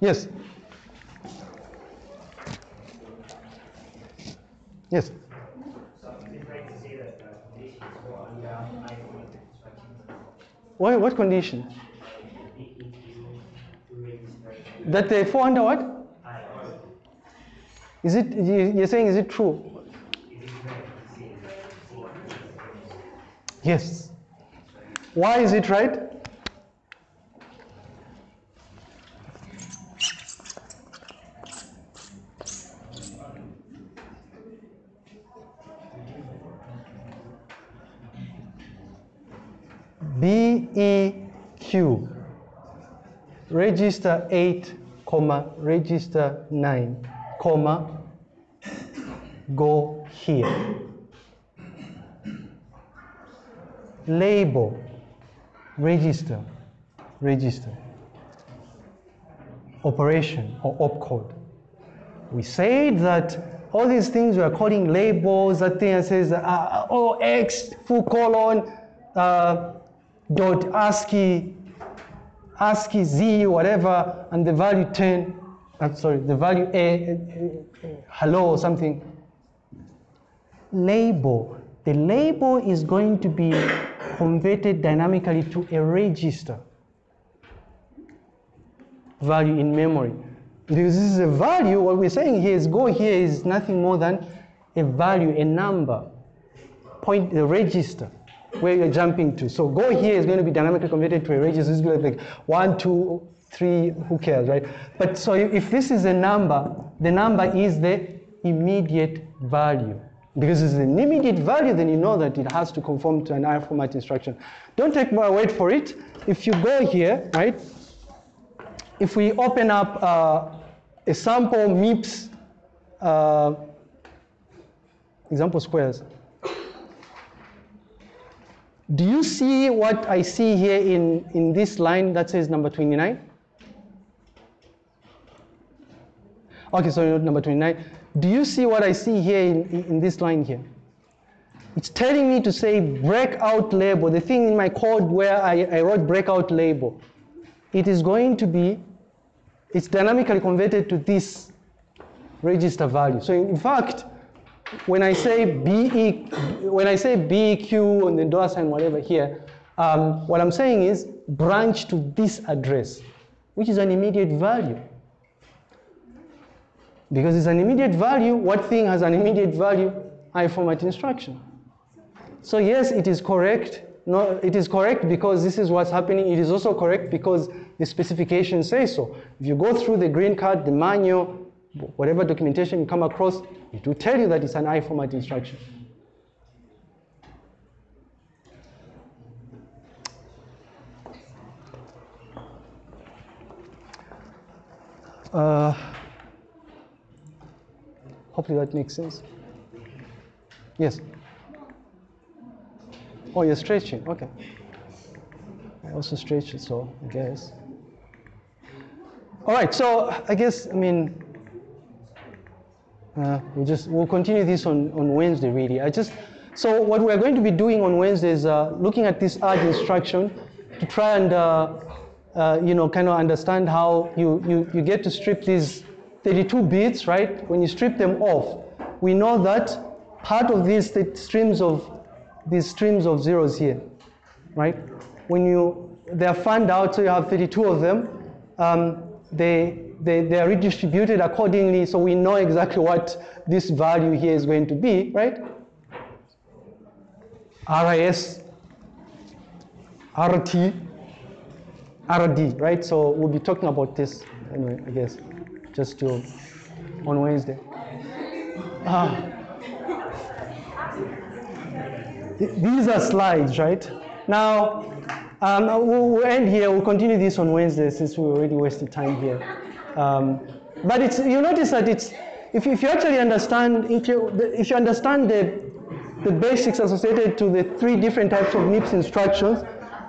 Yes. Yes.
So it's right to say that the conditions for under I format instructions,
What, what condition?
BEQ to register
That they fall under what? Is it, you- you're saying, is it true? Yes. Why is it right? BEQ register 8 comma register 9 comma go here. Label, register, register, operation or opcode. We said that all these things we are calling labels, that thing that says uh, oh, X, full colon, uh, dot ASCII, ASCII Z, whatever, and the value 10, I'm sorry, the value A, uh, uh, hello or something. Label. The label is going to be converted dynamically to a register value in memory. Because this is a value, what we're saying here is go here is nothing more than a value, a number, point the register where you're jumping to. So go here is going to be dynamically converted to a register. It's going to be like one, two, three, who cares, right? But so if this is a number, the number is the immediate value. Because it's an immediate value, then you know that it has to conform to an R format instruction. Don't take my word for it. If you go here, right, if we open up uh, a sample MIPS uh, example squares, do you see what I see here in, in this line that says number 29? Okay, so number 29. Do you see what I see here in, in this line here? It's telling me to say breakout label, the thing in my code where I, I wrote breakout label. It is going to be, it's dynamically converted to this register value. So in fact, when I say BE, when I say BEQ and the dollar sign whatever here, um, what I'm saying is branch to this address, which is an immediate value. Because it's an immediate value, what thing has an immediate value? I format instruction. So yes, it is correct. No, it is correct because this is what's happening. It is also correct because the specification says so. If you go through the green card, the manual, whatever documentation you come across, it will tell you that it's an I format instruction. Uh, hopefully that makes sense. Yes. Oh, you're stretching. Okay. I also stretch it, so I guess. All right. So I guess I mean Uh, we'll just we'll continue this on, on Wednesday. Really, I just so what we're going to be doing on Wednesday is uh, looking at this add instruction to try and uh, uh, you know kind of understand how you, you you get to strip these 32 bits, right? When you strip them off, we know that part of these th- streams of these streams of zeros here, right? When you they are fanned out, so you have 32 of them. Um, they, they, they are redistributed accordingly, so we know exactly what this value here is going to be, right? RS, RT, RD, right? So we'll be talking about this anyway, I guess, just to, on Wednesday. Ah. These are slides, right? Now, um, we'll, we'll end here. We'll continue this on Wednesday since we already wasted time here. Um, but it's you notice that it's if you, if you actually understand if you if you understand the the basics associated to the three different types of MIPS instructions,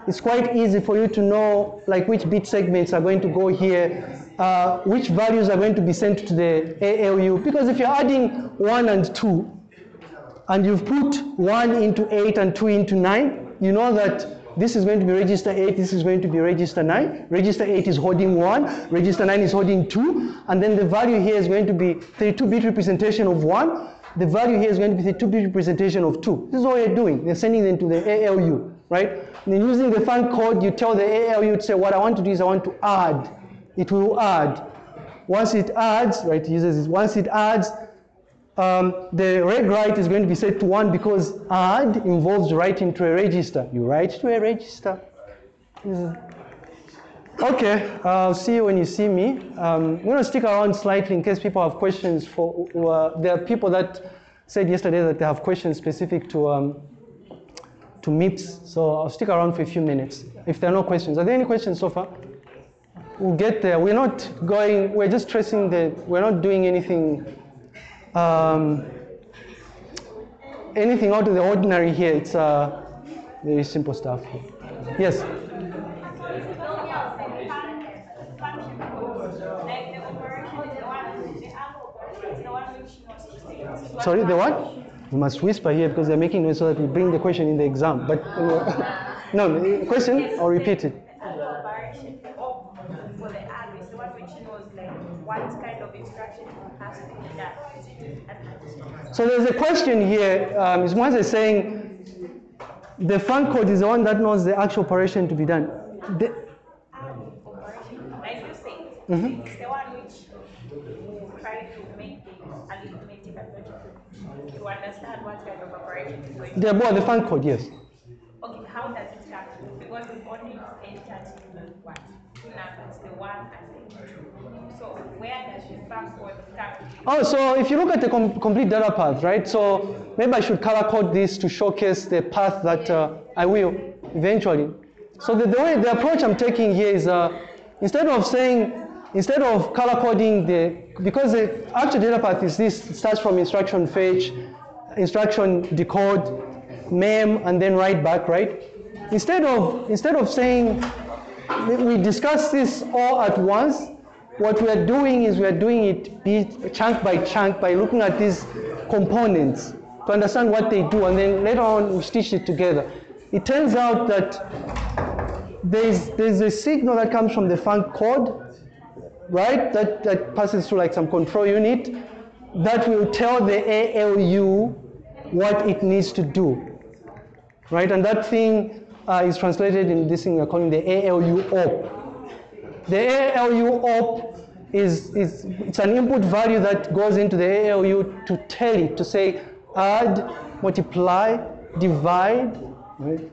it's quite easy for you to know like which bit segments are going to go here, uh, which values are going to be sent to the ALU. Because if you're adding one and two, and you've put 1 into 8 and 2 into 9, you know that this is going to be register 8, this is going to be register 9. Register 8 is holding 1, register 9 is holding 2, and then the value here is going to be 32-bit representation of 1. The value here is going to be 32-bit representation of 2. This is what you're doing. You're sending them to the ALU, right? And then using the funct code, you tell the ALU to say, what I want to do is I want to add. It will add. Once it adds, right, it uses this. Once it adds, um, the reg write is going to be set to 1 because add involves writing to a register. You write to a register. Okay, I'll see you when you see me. Um, I'm going to stick around slightly in case people have questions. For uh, There are people that said yesterday that they have questions specific to, um, to MIPS, so I'll stick around for a few minutes. If there are no questions. Are there any questions so far? We'll get there. We're not going, we're just tracing the, we're not doing anything um, anything out of the ordinary here. It's uh, very simple stuff. Here. Yes. Sorry, the what? We must whisper here because they're making noise so that we bring the question in the exam. But uh, no, question or repeat it.
Which knows like what kind of instruction has to be done. Is it an addition?
So there's a question here. Um, is one is saying the funct code is the one that knows the actual operation to be done. The,
Operation, like you say,
Mhm.
it's the one which try to make the arithmetic and logic to understand what kind of operation is going to
the, well, the funct code, yes.
Okay, how does it come? Because we've only entered what? Two numbers, the one and the two. So?
Oh, so if you look at the com- complete data path, right? So maybe I should color code this to showcase the path that uh, I will eventually. So the, the way the approach I'm taking here is uh, instead of saying instead of color coding the because the actual data path is this starts from instruction fetch, instruction decode, mem, and then write back, right? Instead of instead of saying we- discuss this all at once. What we are doing is we are doing it bit, chunk by chunk by looking at these components to understand what they do, and then later on we stitch it together. It turns out that there's there's a signal that comes from the funct code, right? That that passes through like some control unit that will tell the ALU what it needs to do, right? And that thing uh, is translated in this thing we're calling the ALU op. The ALU op is, is it's an input value that goes into the ALU to tell it to say add, multiply, divide, right?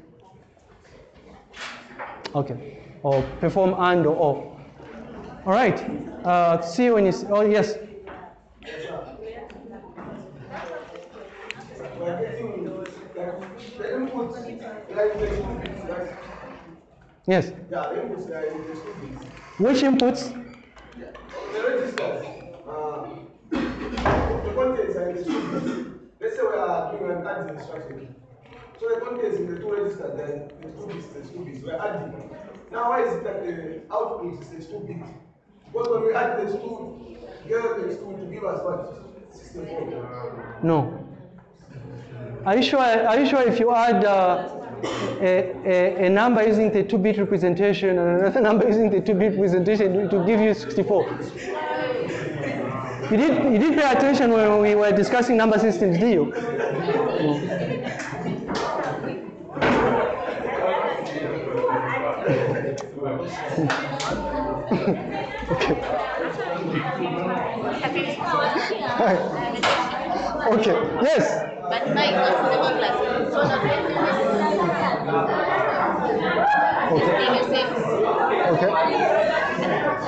Okay, or perform and or or. All right. Uh, see you when you. See, oh yes. Yes.
yeah inputs the.
Which inputs?
The registers, uh, the contents are in the students. Let's say we are doing an add instruction. So the contents in the two registers, then the two bits, the two bits, we're adding. Now why is it that the output is the two bits? Because when we add the two, here the two to give us what? 64.
No. Are you sure? Are you sure if you add uh, a, a, a number using the two-bit representation and another number using the two-bit representation, it will give you 64? You did, you did pay attention when we were discussing number systems, did you? Okay. Okay. Yes.
But mine was seven class. So not
Okay.
the same.
Okay.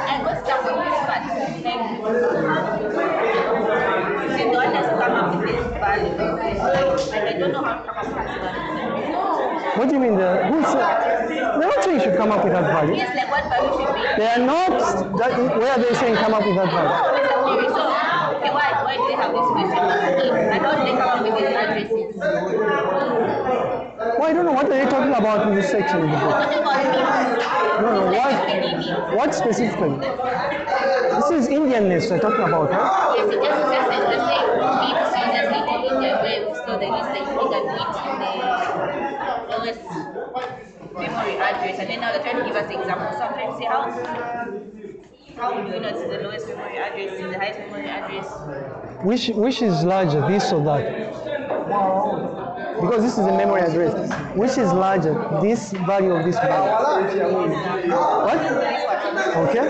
I got stuck on this part. Like, they don't just come up with this value. And I don't know how to come up with this value.
What do you mean? The, who said? They're not saying you should come up with that value.
Yes, like what value should be.
They are not. That, where are they saying come up with that value?
So, okay, why, why do they have this question mark here? And how do they come up with these addresses?
Well, I don't know what are they talking about in this section of the book.
Talking about memes.
No, no. What? What specifically? This is endianness they're talking about, right?
Yes, it just just says the same bits users in India where we store the least significant bit in the lowest memory address, and then now they're trying to give us examples. So I'm trying to say how how would we know it's the lowest memory address, the highest memory address?
Which which is larger, this or that? Because this is a memory address. Which is larger, this value of this value? What? Okay.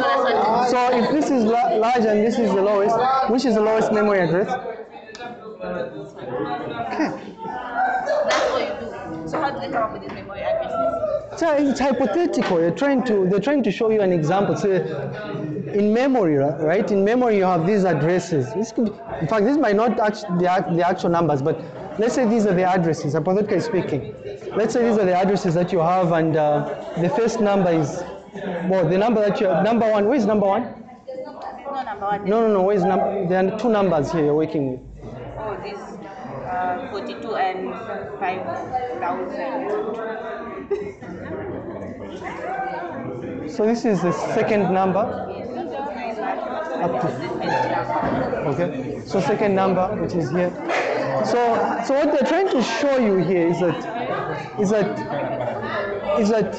So.
So if this is la- larger and this is the lowest, which is the lowest memory address? Okay.
That's what you do. So how do they come up with these memory addresses?
So it's hypothetical. You're trying to they're trying to show you an example. So in memory, right? In memory, you have these addresses. In fact, this might not actually the, the actual numbers, but let's say these are the addresses. Hypothetically speaking, let's say these are the addresses that you have, and uh, the first number is well, the number that you number one. Where is number one?
No number one.
No, no, no. Where is number? There are two numbers here you're working with.
Oh, this uh, 42 and 5,000.
So this is the second number. Up to Okay. So second number, which is here. So so what they're trying to show you here is that is that is that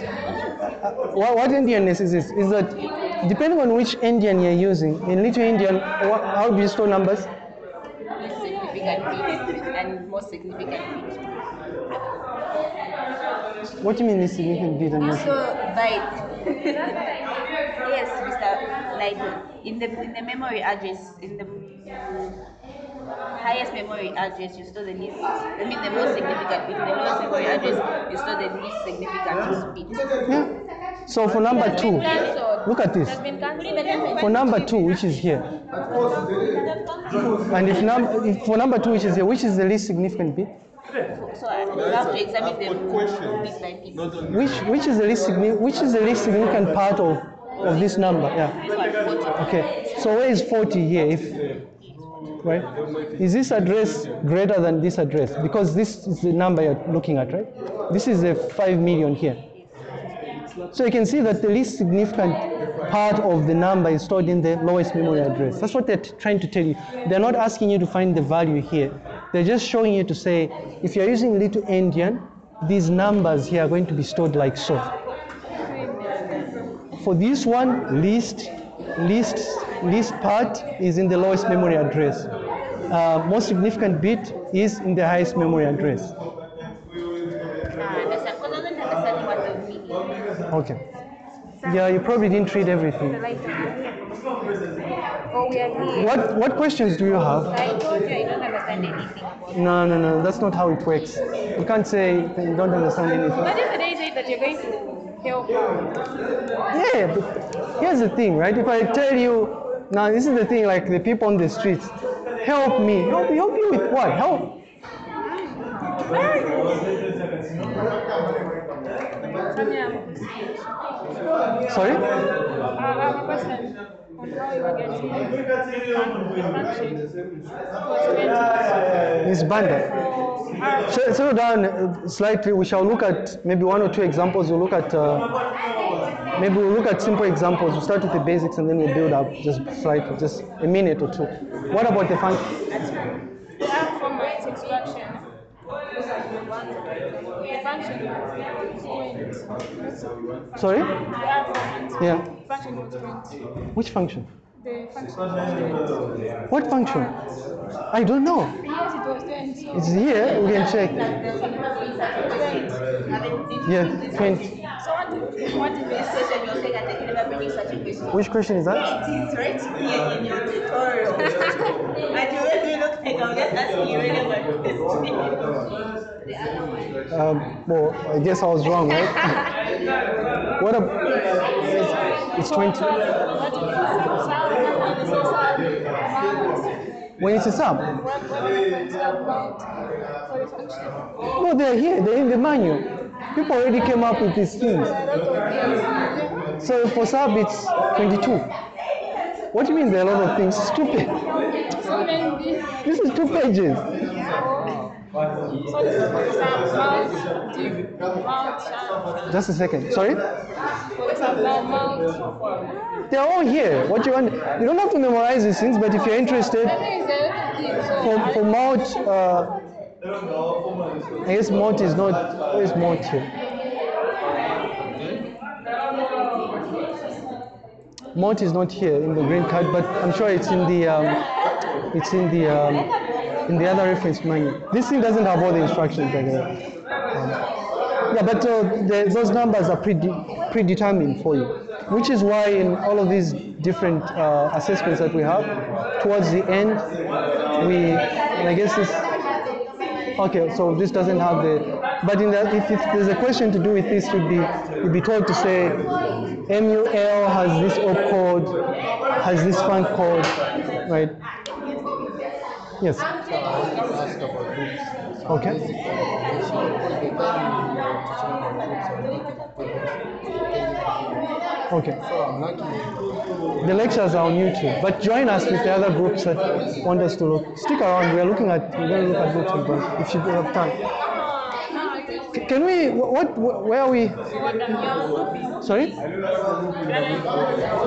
uh, what, endianness is is, is that depending on which endian you're using, in Little endian, what, how do you store numbers?
Significant and most significant.
What do you mean is significant bit and most-
So byte. yes, Mr. Like in the in the memory address in the highest memory address you store the least. I mean the most significant bit. The lowest memory address you store the least significant bit.
Yeah. So for number two, look at this. For number two, which is here, and if, num- if for number two, which is here, which is the least significant bit?
So you have to examine them bit by.
Which which is the least significant which is the least significant part of of this number? Yeah.
This one, 40.
Okay. So where is 40 here? If right, is this address greater than this address? Because this is the number you're looking at, right? This is a five million here. So you can see that the least significant part of the number is stored in the lowest memory address. That's what they're trying to tell you. They're not asking you to find the value here. They're just showing you to say, if you're using little endian, these numbers here are going to be stored like so. For this one, least, least, least part is in the lowest memory address. Uh, most significant bit is in the highest memory address.
Ah, understand. Because I wasn't understanding what the meaning.
Okay. Yeah, you probably didn't read everything.
Oh, we are here.
What what questions do you have?
I told you I don't understand anything.
No, no, no. That's not how it works. You can't say you don't understand anything.
What if they say that you're going to help?
Yeah, but here's the thing, right? If I tell you, now this is the thing, like the people on the streets, help me. Help, help you with what? Help. Sorry?
Uh, I have a question on how you are getting
Miss Banda. So, slow down slightly. We shall look at maybe one or two examples. We'll look at uh, maybe we'll look at simple examples. We'll start with the basics and then we'll build up just slightly, just a minute or two. What about the function?
We have format extraction. The function point.
Sorry?
We have format.
Yeah. Which function?
Function.
What function? I don't know.
Yes, it was then. So
It's here. We can check.
Twenty.
Yeah, 20.
So what if, what if
This question you say that I never predict such a question.
Which question is that?
It is right here in your tutorial. and you make me look like I'm just asking you relevant questions.
Um, well, I guess I was wrong, right? what a. it's, it's 20. When it's a sub? No, they're here. They're in the manual. People already came up with these things. So for sub, it's 22. What do you mean there are a lot of things? Stupid. This is two pages. Just a second. Sorry? They're all here. What you want? You don't have to memorize these things, but if you're interested, for, for mount, uh, I guess mount is not, where is mount here? Mount is not here in the green card, but I'm sure it's in the, um, it's in the, um, in the other reference manual. This thing doesn't have all the instructions, by the way. Um, yeah, but uh, the, those numbers are prede- predetermined for you, which is why in all of these different uh, assessments that we have, towards the end, we, and I guess this, okay, so this doesn't have the, but in the, if, if there's a question to do with this, you'd be, you'd be told to say, MUL has this op code, has this funct code, right? Yes.
ask about groups.
Okay. Okay.
So I'm lucky.
The lectures are on YouTube, but join us with the other groups that want us to look. Stick around. We are looking at. We're going to look at Milton, but if you have time. Can we? wh- What? Where are we? Sorry.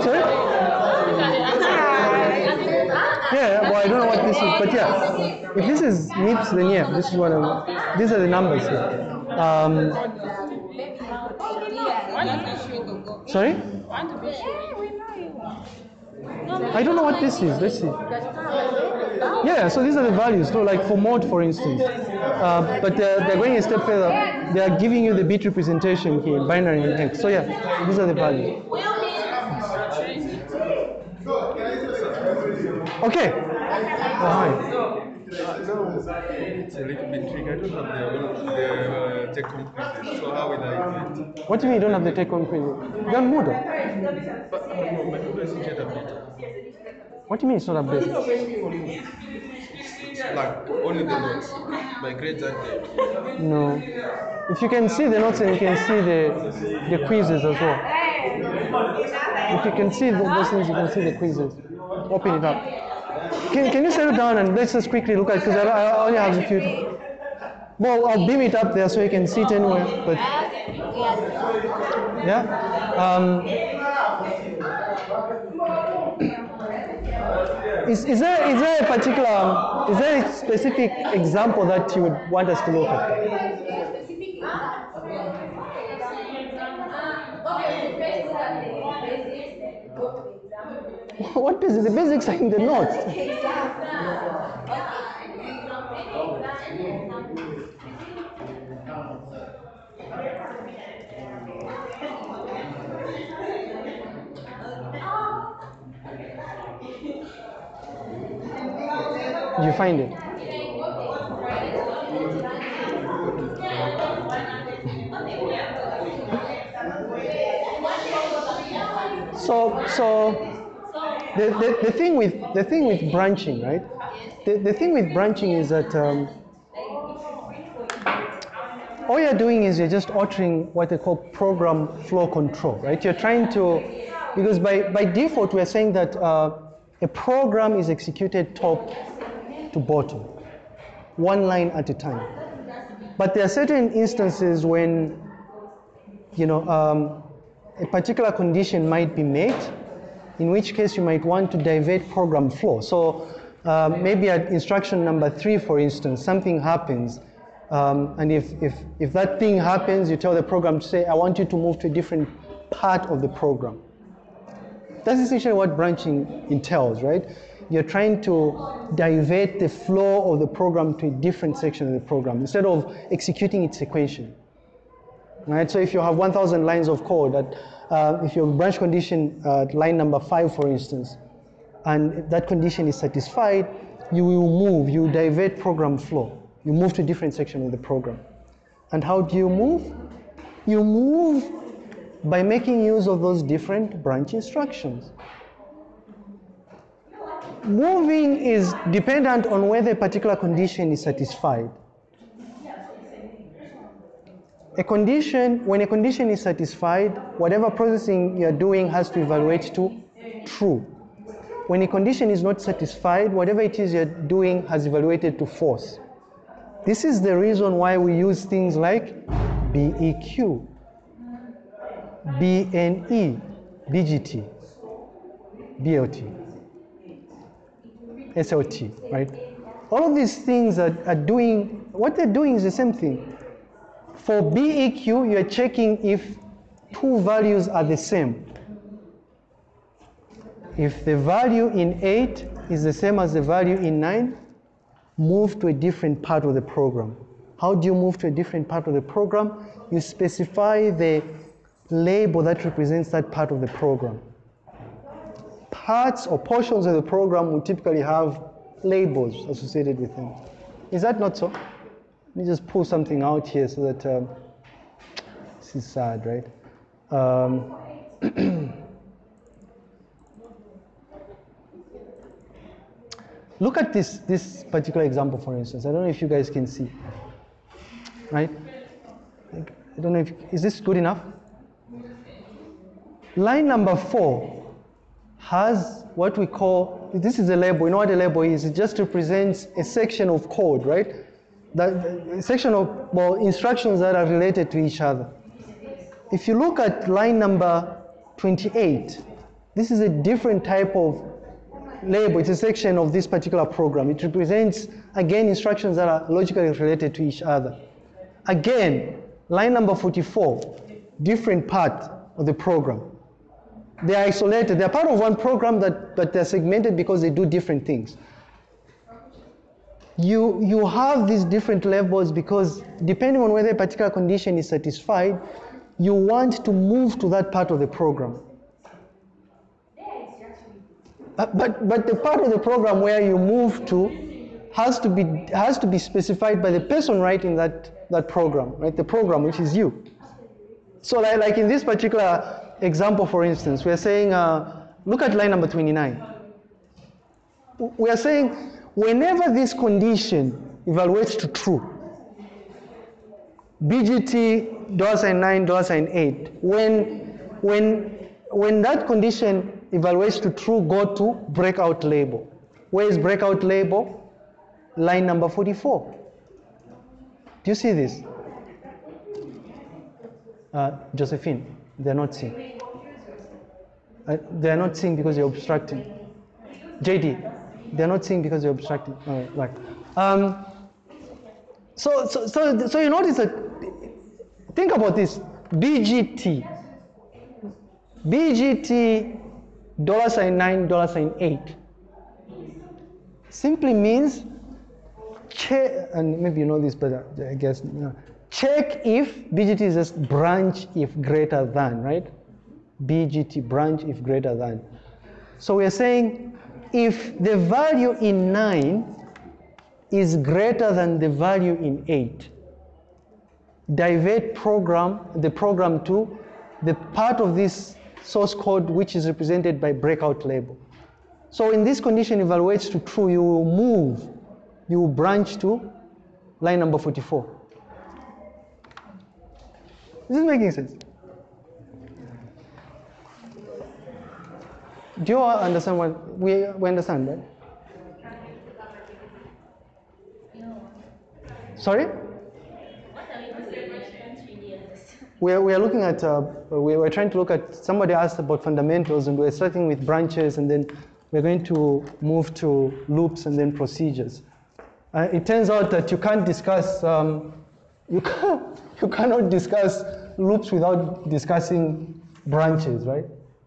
Sorry. Yeah. Well, I don't know what this is, but yeah. If this is MIPS, then yeah, this is what I'm. These are the numbers here. Um, sorry. I don't know what this is. Let's see. Yeah, so these are the values. So like for mode, for instance. Uh, but they're, they're going a step further. They are giving you the bit representation here, binary and hex. So yeah, these are the values. Okay. Oh, hi.
It's a little bit tricky. I don't have the, the uh, take home quizzes. So how will I do it?
What do you mean you don't have the take-home quiz? You're on Moodle.
But uh, no, my Moodle isn't yet updated.
What do you mean it's not updated?
Like only the notes. My grades aren't there.
No. If you can see the notes and you can see the, the quizzes as well. If you can see the, those things, you can see the quizzes. Open it up. Can, can you settle down and let's just quickly look at because I, I only have a few. Well, I'll beam it up there so you can see it anywhere. But yeah. Um, is, is there is there a particular is there a specific example that you would want us to look at? What basics? The basics are in the notes. Did you find it? So, so the, the, the thing with the thing with branching, right? The, the thing with branching is that um, all you're doing is you're just altering what they call program flow control, right? You're trying to, because by, by default we're saying that uh, a program is executed top to bottom, one line at a time. But there are certain instances when, you know, um, a particular condition might be met, in which case you might want to divert program flow. So uh, maybe at instruction number three, for instance, something happens, um, and if, if, if that thing happens, you tell the program to say, I want you to move to a different part of the program. That's essentially what branching entails, right? You're trying to divert the flow of the program to a different section of the program instead of executing it sequentially. Right? So if you have 1,000 lines of code, that uh, if your branch condition uh, at line number five, for instance, and that condition is satisfied, you will move, you divert program flow. You move to a different section of the program. And how do you move? You move by making use of those different branch instructions. Moving is dependent on whether a particular condition is satisfied. A condition, when a condition is satisfied, whatever processing you're doing has to evaluate to true. When a condition is not satisfied, whatever it is you're doing has evaluated to false. This is the reason why we use things like BEQ, BNE, BGT, BLT, SLT, right? All of these things are, are doing, what they're doing is the same thing. For BEQ, you're checking if two values are the same. If the value in 8 is the same as the value in 9, move to a different part of the program. How do you move to a different part of the program? You specify the label that represents that part of the program. Parts or portions of the program will typically have labels associated with them. Is that not so? Let me just pull something out here so that um, this is sad, right? Um, look at this, this particular example, for instance. I don't know if you guys can see, right? I don't know if, is this good enough? Line number four has what we call, this is a label. You know what a label is? It just represents a section of code, right? A section of well, instructions that are related to each other. If you look at line number 28, this is a different type of label. It's a section of this particular program. It represents, again, instructions that are logically related to each other. Again, line number 44, different part of the program. They are isolated. They're part of one program, that, but they're segmented because they do different things. You, you have these different levels because depending on whether a particular condition is satisfied, you want to move to that part of the program. Uh, but, but the part of the program where you move to has to be, has to be specified by the person writing that, that program, right? The program, which is you. So like, like in this particular example, for instance, we are saying, uh, look at line number 29. We are saying, whenever this condition evaluates to true, BGT dollar sign 9, dollar sign 8, when, when, when that condition evaluates to true, go to breakout label. Where is breakout label? Line number 44. Do you see this? Uh, Josephine, they're not seeing. Uh, they're not seeing because you're obstructing. JD, they're not seeing because you're obstructing. All right, right. Um, so, so, so, so you notice that, think about this, BGT, BGT dollar sign 9, dollar sign 8, simply means check, and maybe you know this, but I guess, know, check if BGT is just branch if greater than, right? BGT branch if greater than. So we're saying if the value in 9 is greater than the value in 8, divert program, the program to the part of this source code which is represented by breakout label. So in this condition evaluates to true, you will move, you will branch to line number 44. Is this making sense? Do you all understand what we, we understand, right? Sorry? we're, we're looking at, uh, we we're trying to look at, somebody asked about fundamentals and we're starting with branches and then we're going to move to loops and then procedures. Uh, it turns out that you can't discuss, um, you, can't, you cannot discuss loops without discussing branches, right?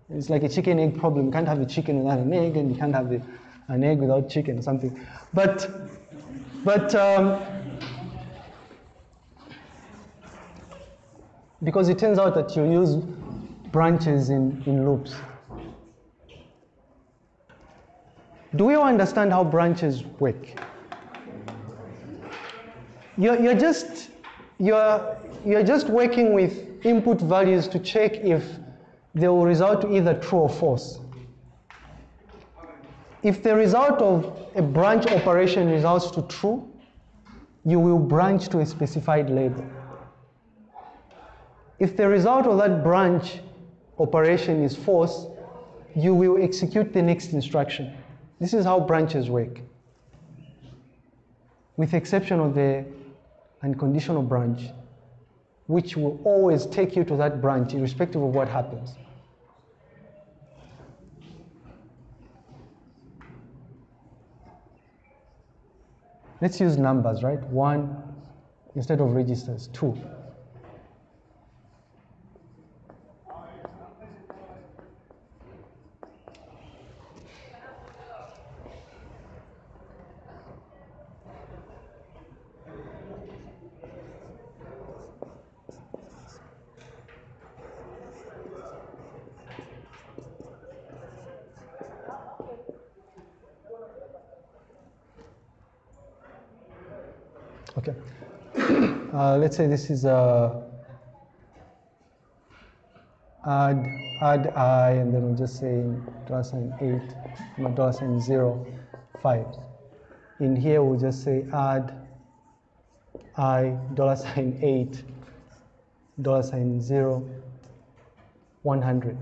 It's like a chicken egg problem. You can't have a chicken without an egg and you can't have a, an egg without chicken or something. But, but um, because it turns out that you use branches in, in loops. Do we all understand how branches work? You're, you're just you're, you're just working with input values to check if they will result to either true or false. If the result of a branch operation results to true, you will branch to a specified label. If the result of that branch operation is false, you will execute the next instruction. This is how branches work. With exception of the unconditional branch, which will always take you to that branch irrespective of what happens. Let's use numbers, right? One instead of registers, two. Okay. Uh, let's say this is a add add i and then we'll just say dollar sign eight, dollar sign zero, five. In here we'll just say add i dollar sign eight, dollar sign zero, one hundred.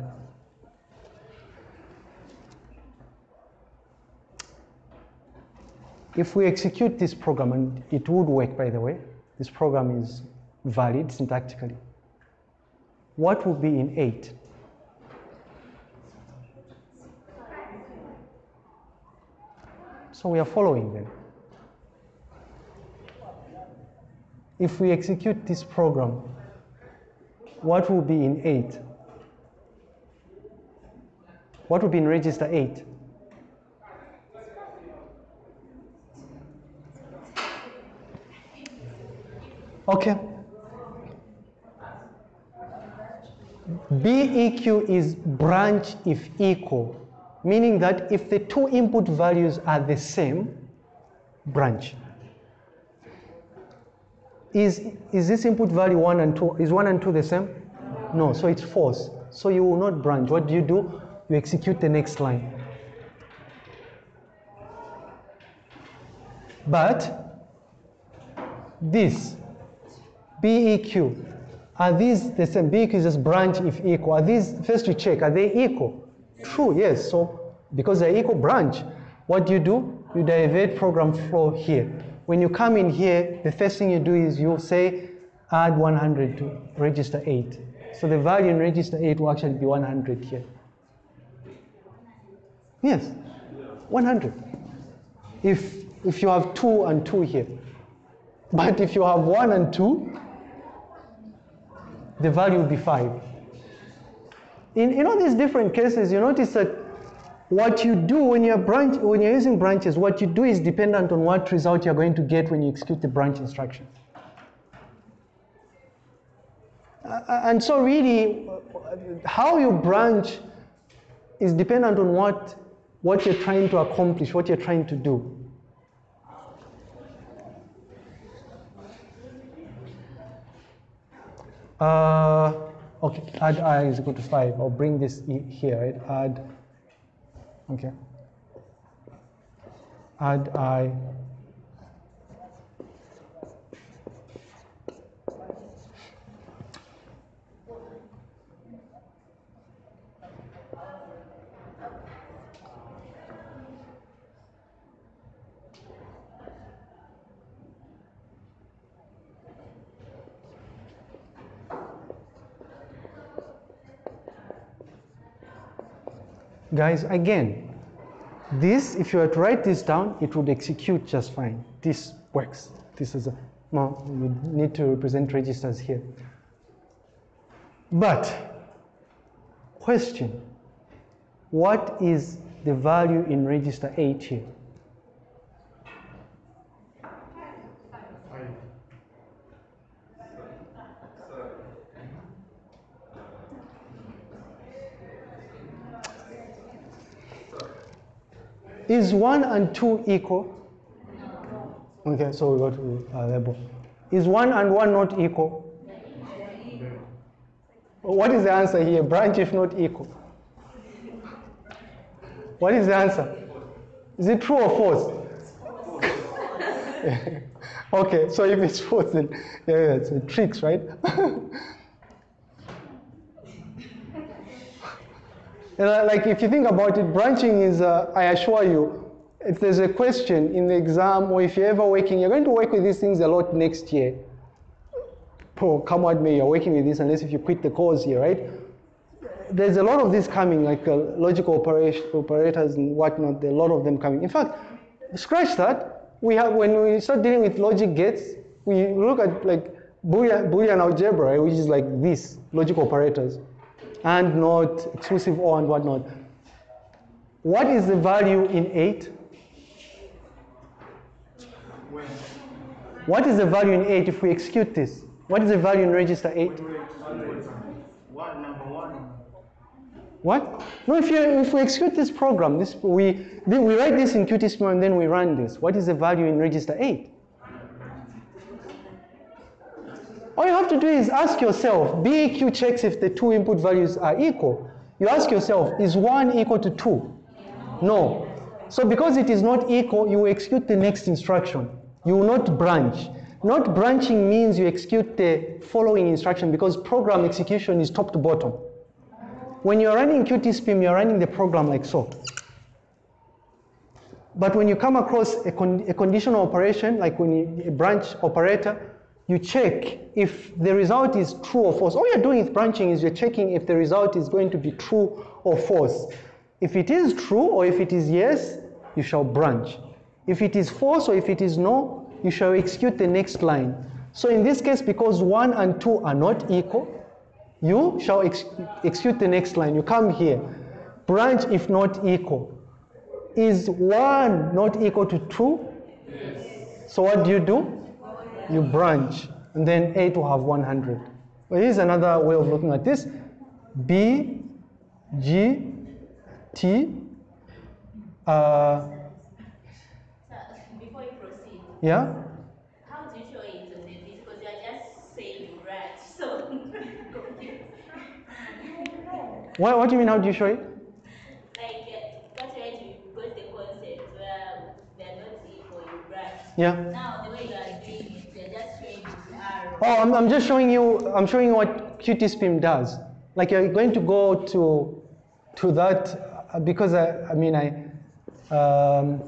If we execute this program, and it would work by the way, this program is valid syntactically, what would be in 8? So we are following them. If we execute this program, what will be in 8? What will be in register 8? Okay. BEQ is branch if equal, meaning that if the two input values are the same, branch. Is, is this input value 1 and 2, is 1 and 2 the same? No, so it's false. So you will not branch. What do you do? You execute the next line. But this BEQ, are these the same? BEQ is just branch if equal. Are these, first you check, are they equal? True, yes. So because they're equal branch, what do you do? You divert program flow here. When you come in here, the first thing you do is you say add 100 to register 8. So the value in register 8 will actually be 100 here. Yes, 100. If, if you have 2 and 2 here. But if you have 1 and 2, the value will be 5. In, in all these different cases, you notice that what you do when you're, branch, when you're using branches, what you do is dependent on what result you're going to get when you execute the branch instruction. And so really, how you branch is dependent on what, what you're trying to accomplish, what you're trying to do. Uh, okay, add i is equal to 5. I'll bring this here, right? Add, okay. Add i. Guys, again, this, if you were to write this down, it would execute just fine. This works. This is a, no, you need to represent registers here. But, question, what is the value in register 8 here? Is 1 and 2 equal? Okay, so we go to uh, label. Is 1 and 1 not equal? What is the answer here? Branch if not equal. What is the answer? Is it true or false? okay, so if it's false, then yeah, yeah, it's a tricks, right? And, uh, like if you think about it, branching is, uh, I assure you, if there's a question in the exam or if you're ever working, you're going to work with these things a lot next year. Oh, come what may, you're working with this unless if you quit the course here, right? There's a lot of this coming, like uh, logical operators and whatnot, a lot of them coming. In fact, scratch that. We have, when we start dealing with logic gates, we look at like Boolean, Boolean algebra, which is like this, logic operators and not exclusive or and whatnot. What is the value in 8? What is the value in 8 if we execute this? What is the value in register 8?
One, number one.
What? No, if, you, if we execute this program, this, we, we write this in Qtspim and then we run this. What is the value in register 8? All you have to do is ask yourself, BEQ checks if the two input values are equal. You ask yourself, is 1 equal to 2? No. So because it is not equal, you execute the next instruction. You will not branch. Not branching means you execute the following instruction because program execution is top to bottom. When you're running Qtspim, you're running the program like so. But when you come across a, con a conditional operation, like when you, a branch operator, you check if the result is true or false. All you're doing with branching is you're checking if the result is going to be true or false. If it is true or if it is yes, you shall branch. If it is false or if it is no, you shall execute the next line. So in this case, because 1 and 2 are not equal, you shall ex execute the next line. You come here. Branch if not equal. Is 1 not equal to 2? Yes. So what do you do? You branch, and then A will have 100. Well, here's another way of looking at this. B, G, T, uh,
Before you proceed,
yeah?
how do you show it on the? Because you are just saying you branch, so
What, what do you mean, how do you show it?
like uh, what you're to because the concept where they're not equal, you branch.
Yeah.
Now
Oh, I'm, I'm just showing you, I'm showing you what Qtspim does. Like you're going to go to, to that, uh, because I, I mean, I, um,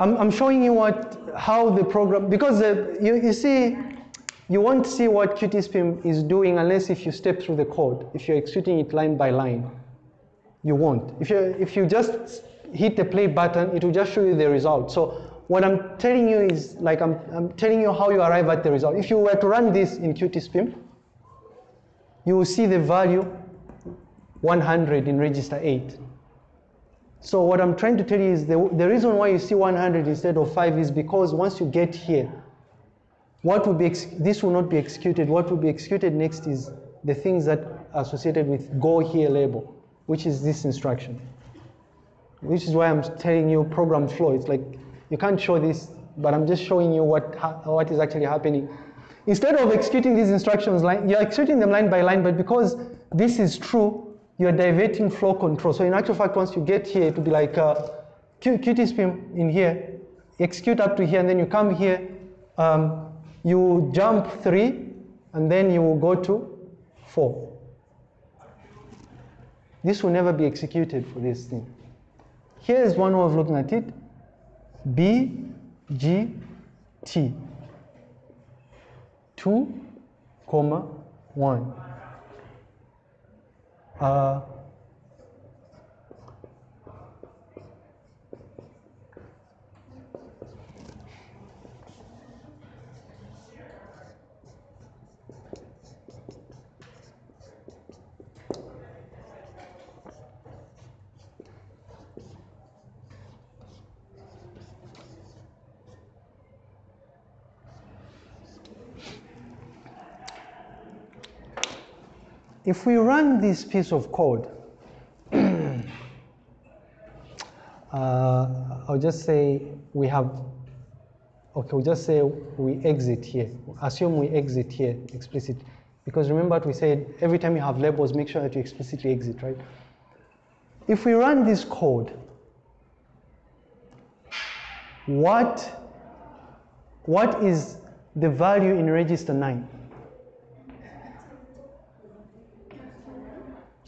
I'm, I'm showing you what, how the program, because uh, you, you see, you won't see what Qtspim is doing unless if you step through the code, if you're executing it line by line. You won't. If you, if you just hit the play button, it will just show you the result. So what I'm telling you is, like I'm, I'm telling you how you arrive at the result. If you were to run this in Qtspim, you will see the value 100 in register 8. So what I'm trying to tell you is the, the reason why you see 100 instead of 5 is because once you get here, what will be this will not be executed. What will be executed next is the things that are associated with go here label, which is this instruction. Which is why I'm telling you program flow. It's like you can't show this, but I'm just showing you what ha- what is actually happening. Instead of executing these instructions line, you're executing them line by line, but because this is true, you're diverting flow control. So in actual fact, once you get here, it will be like uh, Qtspim in here, execute up to here, and then you come here, um, you jump three, and then you will go to four. This will never be executed for this thing. Here is one way of looking at it. B, G, T. 2, comma, 1. Uh, if we run this piece of code, uh, I'll just say we have, okay, we'll just say we exit here. Assume we exit here, explicit. Because remember what we said, every time you have labels, make sure that you explicitly exit, right? If we run this code, what, what is the value in register 9?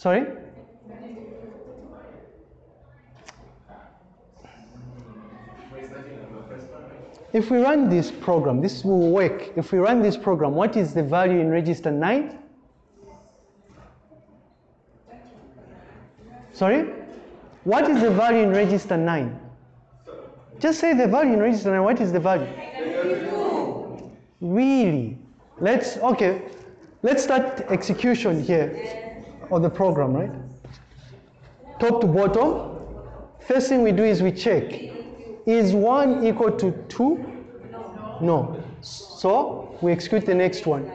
Sorry? If we run this program, this will work. If we run this program, what is the value in register 9? Sorry? What is the value in register 9? Just say the value in register 9. What is the value? Really? Let's, okay, let's start execution here of the program, right? Top to bottom. First thing we do is we check. Is 1 equal to 2? No. So we execute the next one.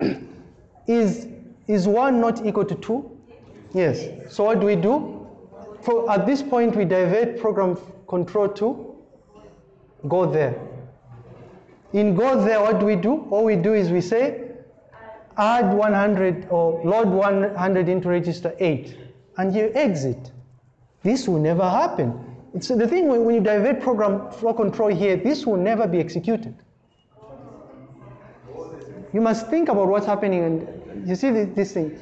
is, is 1 not equal to 2? Yes. So what do we do? For, at this point, we divert program control to go there. In go there, what do we do? All we do is we say add 100 or load 100 into register 8 and you exit. This will never happen. It's the thing when, you divert program flow control here, this will never be executed. You must think about what's happening and you see this, this thing.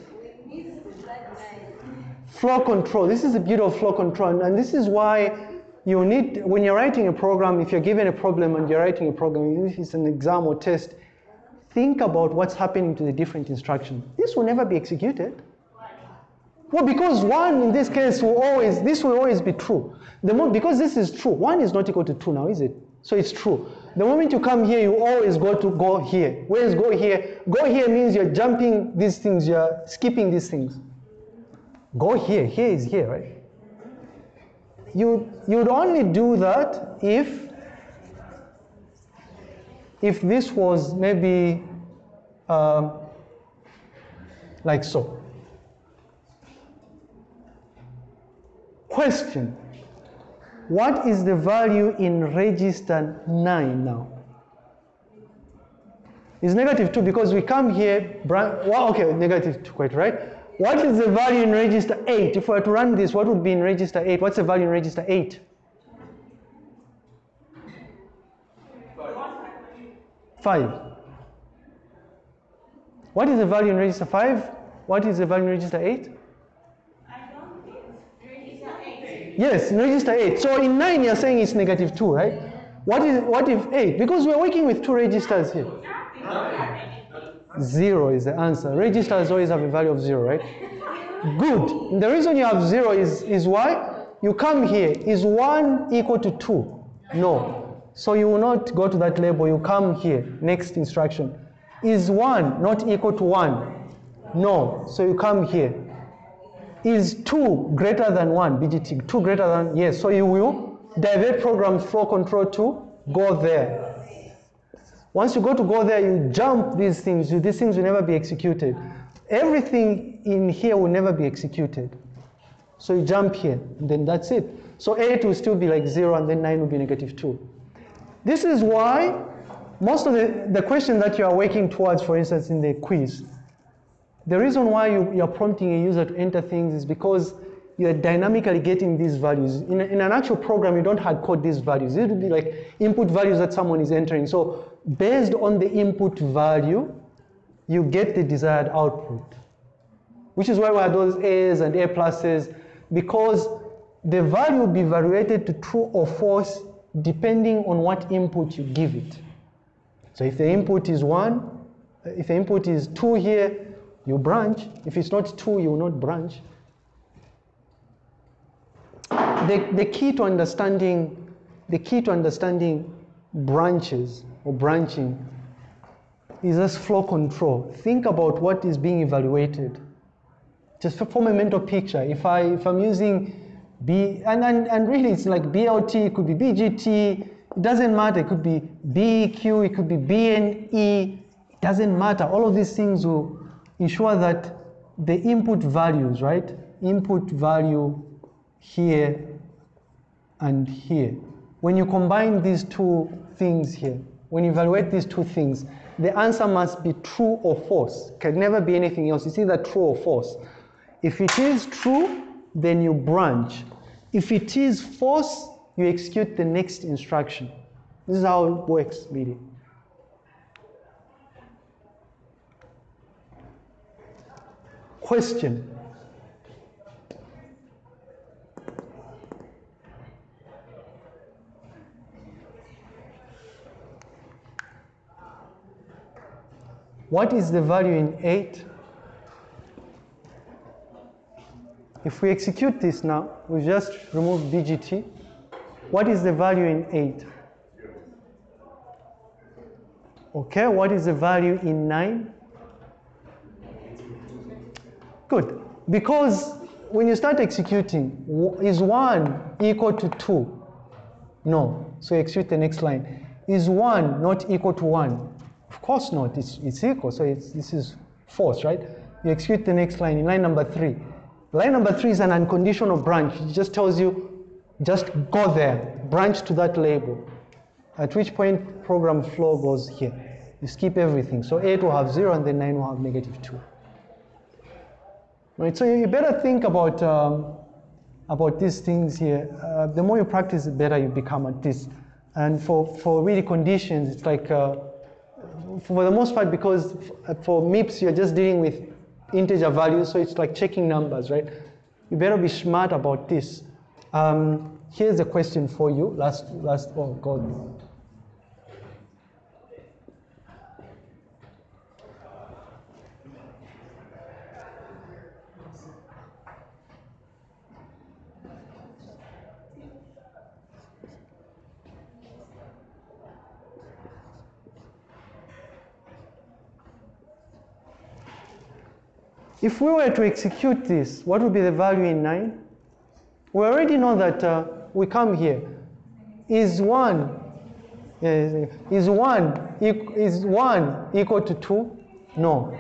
Flow control. This is the beauty of flow control and this is why you need, when you're writing a program, if you're given a problem and you're writing a program, if it's an exam or test, think about what's happening to the different instruction. This will never be executed. Well, because one in this case will always, this will always be true. The moment, because this is true, one is not equal to two now, is it? So it's true. The moment you come here, you always go to go here. Where's go here? Go here means you're jumping these things, you're skipping these things. Go here, here is here, right? You, you'd only do that if if this was maybe um, like so. Question What is the value in register 9 now? It's negative 2 because we come here, well, okay, negative 2, quite right. What is the value in register 8? If we were to run this, what would be in register 8? What's the value in register 8? 5. What is the value in register 5? What is the value in register 8? Yes, in register 8. So in 9 you're saying it's negative 2, right? What is what if 8? Because we're working with two registers here. 0 is the answer. Registers always have a value of 0, right? Good. The reason you have 0 is, is why? You come here. Is 1 equal to 2? No. So you will not go to that label. You come here. Next instruction. Is 1 not equal to 1? No. So you come here. Is 2 greater than 1? BGT. 2 greater than? Yes. So you will divert program flow control to go there. Once you go to go there, you jump these things. These things will never be executed. Everything in here will never be executed. So you jump here, then that's it. So 8 will still be like 0, and then 9 will be negative 2. This is why most of the, the questions that you are working towards, for instance, in the quiz, the reason why you, you're prompting a user to enter things is because you're dynamically getting these values. In, in an actual program, you don't hard code these values. It would be like input values that someone is entering. So based on the input value, you get the desired output. Which is why we have those A's and A pluses, because the value will be evaluated to true or false depending on what input you give it. So if the input is one, uh, if the input is two here, you branch. If it's not 2, you will not branch. The, the key to understanding the key to understanding branches or branching is just flow control. Think about what is being evaluated. Just form a mental picture. If I if I'm using B and, and, and really it's like BLT, it could be BGT, it doesn't matter. It could be BEQ, it could be BNE, it doesn't matter. All of these things will ensure that the input values, right? Input value here and here. When you combine these two things here, when you evaluate these two things, the answer must be true or false. Can never be anything else. It's either true or false. If it is true, then you branch. If it is false, you execute the next instruction. This is how it works, really. Question. What is the value in 8? If we execute this now, we just remove BGT. What is the value in 8? Okay, what is the value in 9? Good. Because when you start executing, is 1 equal to 2? No. So execute the next line. Is 1 not equal to 1? Of course not. It's, it's equal. So it's, this is false, right? You execute the next line in line number 3. Line number 3 is an unconditional branch. It just tells you, just go there, branch to that label. At which point program flow goes here. You skip everything. So 8 will have 0 and then 9 will have negative 2. Right, so you better think about um, about these things here. Uh, the more you practice, the better you become at this. And for for really conditions, it's like uh, for the most part, because for MIPS you're just dealing with integer values, so it's like checking numbers, right? You better be smart about this. Um, here's a question for you. Last last oh God. If we were to execute this, what would be the value in 9? We already know that uh, we come here. Is 1 uh, is 1 is 1 equal to 2? No.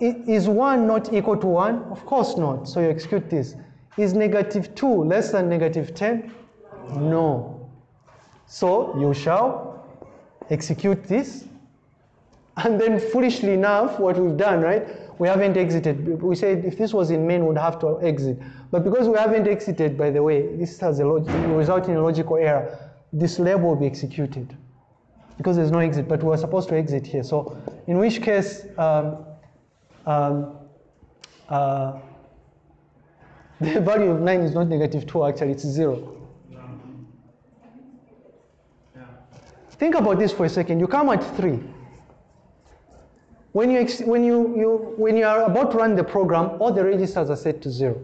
Is 1 not equal to 1? Of course not. So you execute this. Is negative 2 less than negative 10? No. So you shall execute this. And then foolishly enough, what we've done, right? We haven't exited. We said if this was in main, we'd have to exit. But because we haven't exited, by the way, this has a log- result in a logical error. This label will be executed because there's no exit, but we're supposed to exit here. So in which case, um, um, uh, the value of 9 is not negative 2, actually, it's 0. Think about this for a second. You come at 3. When you, when, you, you, when you are about to run the program, all the registers are set to 0.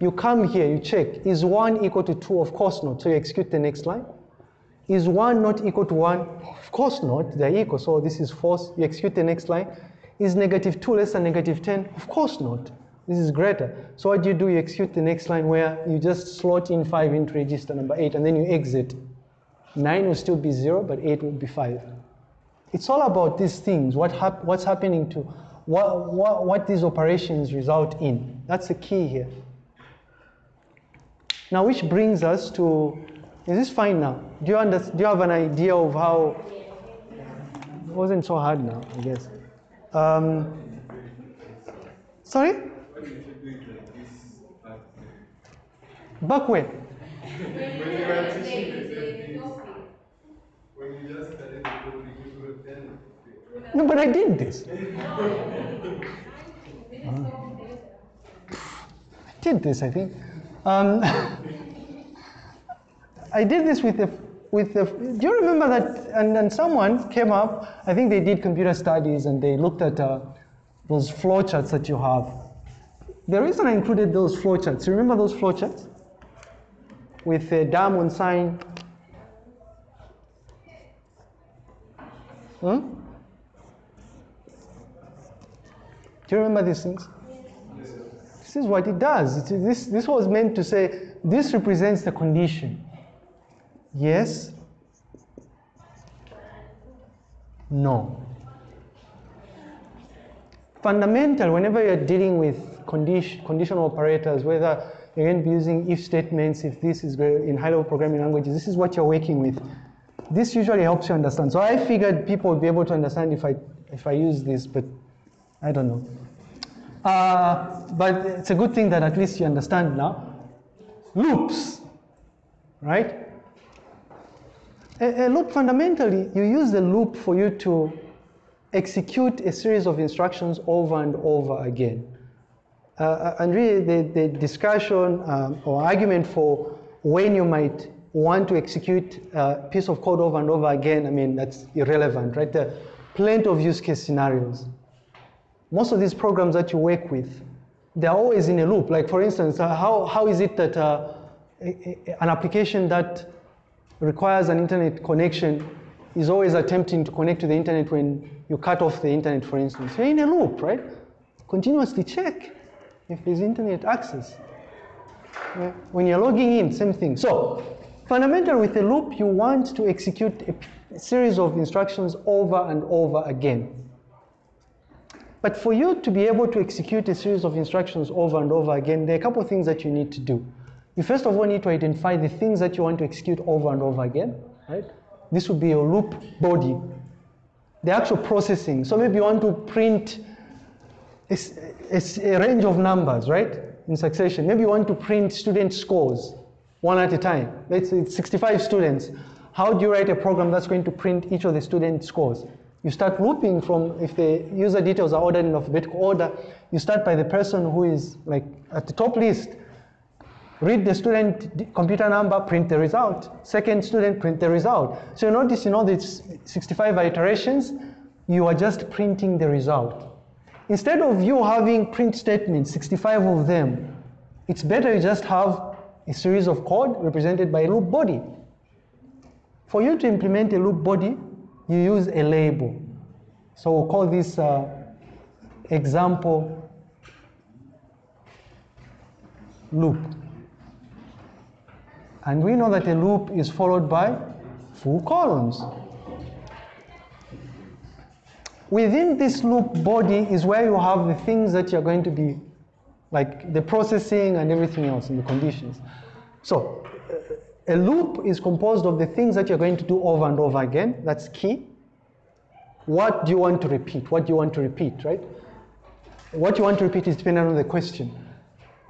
You come here, you check, is 1 equal to 2? Of course not. So you execute the next line. Is 1 not equal to 1? Of course not. They're equal. So this is false. You execute the next line. Is negative 2 less than negative 10? Of course not. This is greater. So what do you do? You execute the next line where you just slot in 5 into register number 8 and then you exit. 9 will still be 0, but 8 will be 5. It's all about these things, what hap- what's happening to, what, what, what these operations result in. That's the key here. Now, which brings us to, is this fine now? Do you, under, do you have an idea of how, it wasn't so hard now, I guess. Um, sorry? Back when?
When you just started the topic, you wrote then.
No, but I did this. I did this, I think. Um, I did this with the with the. Do you remember that? And then someone came up. I think they did computer studies, and they looked at uh, those flowcharts that you have. The reason I included those flowcharts, you remember those flowcharts? With a diamond sign. Hmm? Do you remember these things? This is what it does. It, this, this was meant to say this represents the condition. Yes. No. Fundamental, whenever you're dealing with condition, conditional operators, whether you're going to be using if statements, if this is in high-level programming languages, this is what you're working with. This usually helps you understand. So I figured people would be able to understand if I, if I use this, but I don't know. Uh, but it's a good thing that at least you understand now. Loops, right? A, a loop fundamentally, you use the loop for you to execute a series of instructions over and over again. Uh, and really, the, the discussion um, or argument for when you might want to execute a piece of code over and over again, I mean, that's irrelevant, right? There are plenty of use case scenarios. Most of these programs that you work with, they're always in a loop. Like, for instance, uh, how, how is it that uh, a- a- an application that requires an internet connection is always attempting to connect to the internet when you cut off the internet, for instance. You're in a loop, right? Continuously check if there's internet access. When you're logging in, same thing. So, fundamental with a loop, you want to execute a series of instructions over and over again. But for you to be able to execute a series of instructions over and over again, there are a couple of things that you need to do. You first of all need to identify the things that you want to execute over and over again, right? This would be your loop body. The actual processing. So maybe you want to print a range of numbers, right? In succession. Maybe you want to print student scores one at a time. Let's say it's 65 students. How do you write a program that's going to print each of the student scores? You start looping from, if the user details are ordered in alphabetical order, you start by the person who is like at the top list. Read the student computer number, print the result. Second student, print the result. So you notice in all these 65 iterations, you are just printing the result. Instead of you having print statements, 65 of them, it's better you just have a series of code represented by a loop body. For you to implement a loop body, you use a label. So we'll call this uh, example loop. And we know that a loop is followed by full colons. Within this loop body is where you have the things that you're going to be, like the processing and everything else in the conditions. So, a loop is composed of the things that you're going to do over and over again. That's key. What do you want to repeat? What do you want to repeat, right? What you want to repeat is dependent on the question.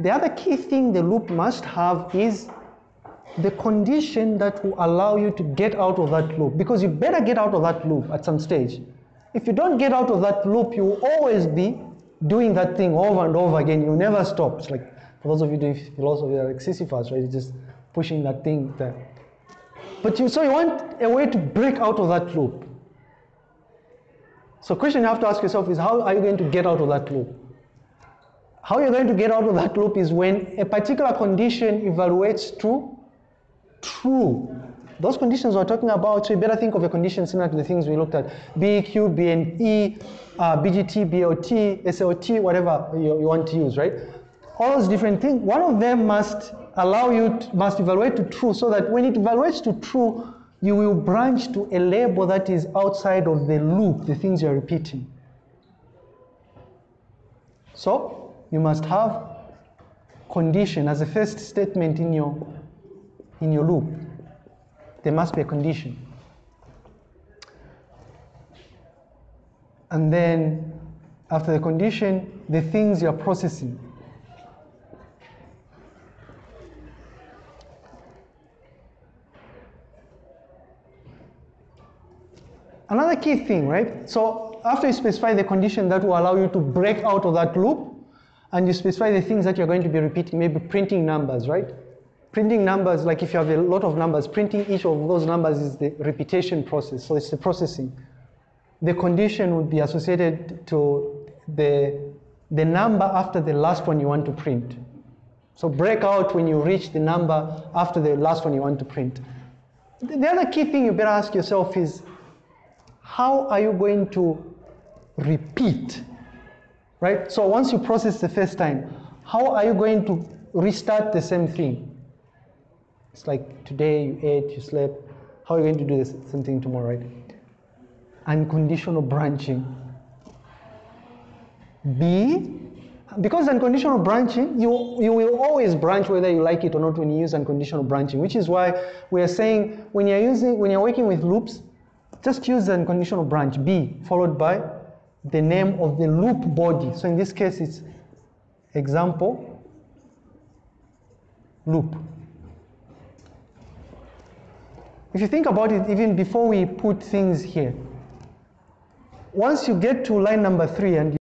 The other key thing the loop must have is the condition that will allow you to get out of that loop. Because you better get out of that loop at some stage. If you don't get out of that loop, you will always be doing that thing over and over again. You'll never stop. It's like, for those of you doing philosophy, are like Sisyphus, right? You're just pushing that thing there. But you, so you want a way to break out of that loop. So question you have to ask yourself is how are you going to get out of that loop? How you're going to get out of that loop is when a particular condition evaluates to true. Those conditions we're talking about, so you better think of a condition similar to the things we looked at. BEQ, BNE, uh, BGT, BOT, SLT, whatever you, you want to use, right? All those different things. One of them must allow you, to, must evaluate to true so that when it evaluates to true, you will branch to a label that is outside of the loop, the things you're repeating. So you must have condition as a first statement in your in your loop. There must be a condition. And then after the condition, the things you're processing. Another key thing, right? So after you specify the condition that will allow you to break out of that loop, and you specify the things that you're going to be repeating, maybe printing numbers, right? Printing numbers, like if you have a lot of numbers, printing each of those numbers is the repetition process, so it's the processing. The condition would be associated to the, the number after the last one you want to print. So break out when you reach the number after the last one you want to print. The the other key thing you better ask yourself is how are you going to repeat? Right? So once you process the first time, how are you going to restart the same thing? It's like today you ate, you slept. How are you going to do the same thing tomorrow, right? Unconditional branching. B, because unconditional branching, you, you will always branch whether you like it or not when you use unconditional branching, which is why we are saying when you're using when you're working with loops, just use the unconditional branch B followed by the name of the loop body. So in this case it's example loop. If you think about it, even before we put things here, once you get to line number three and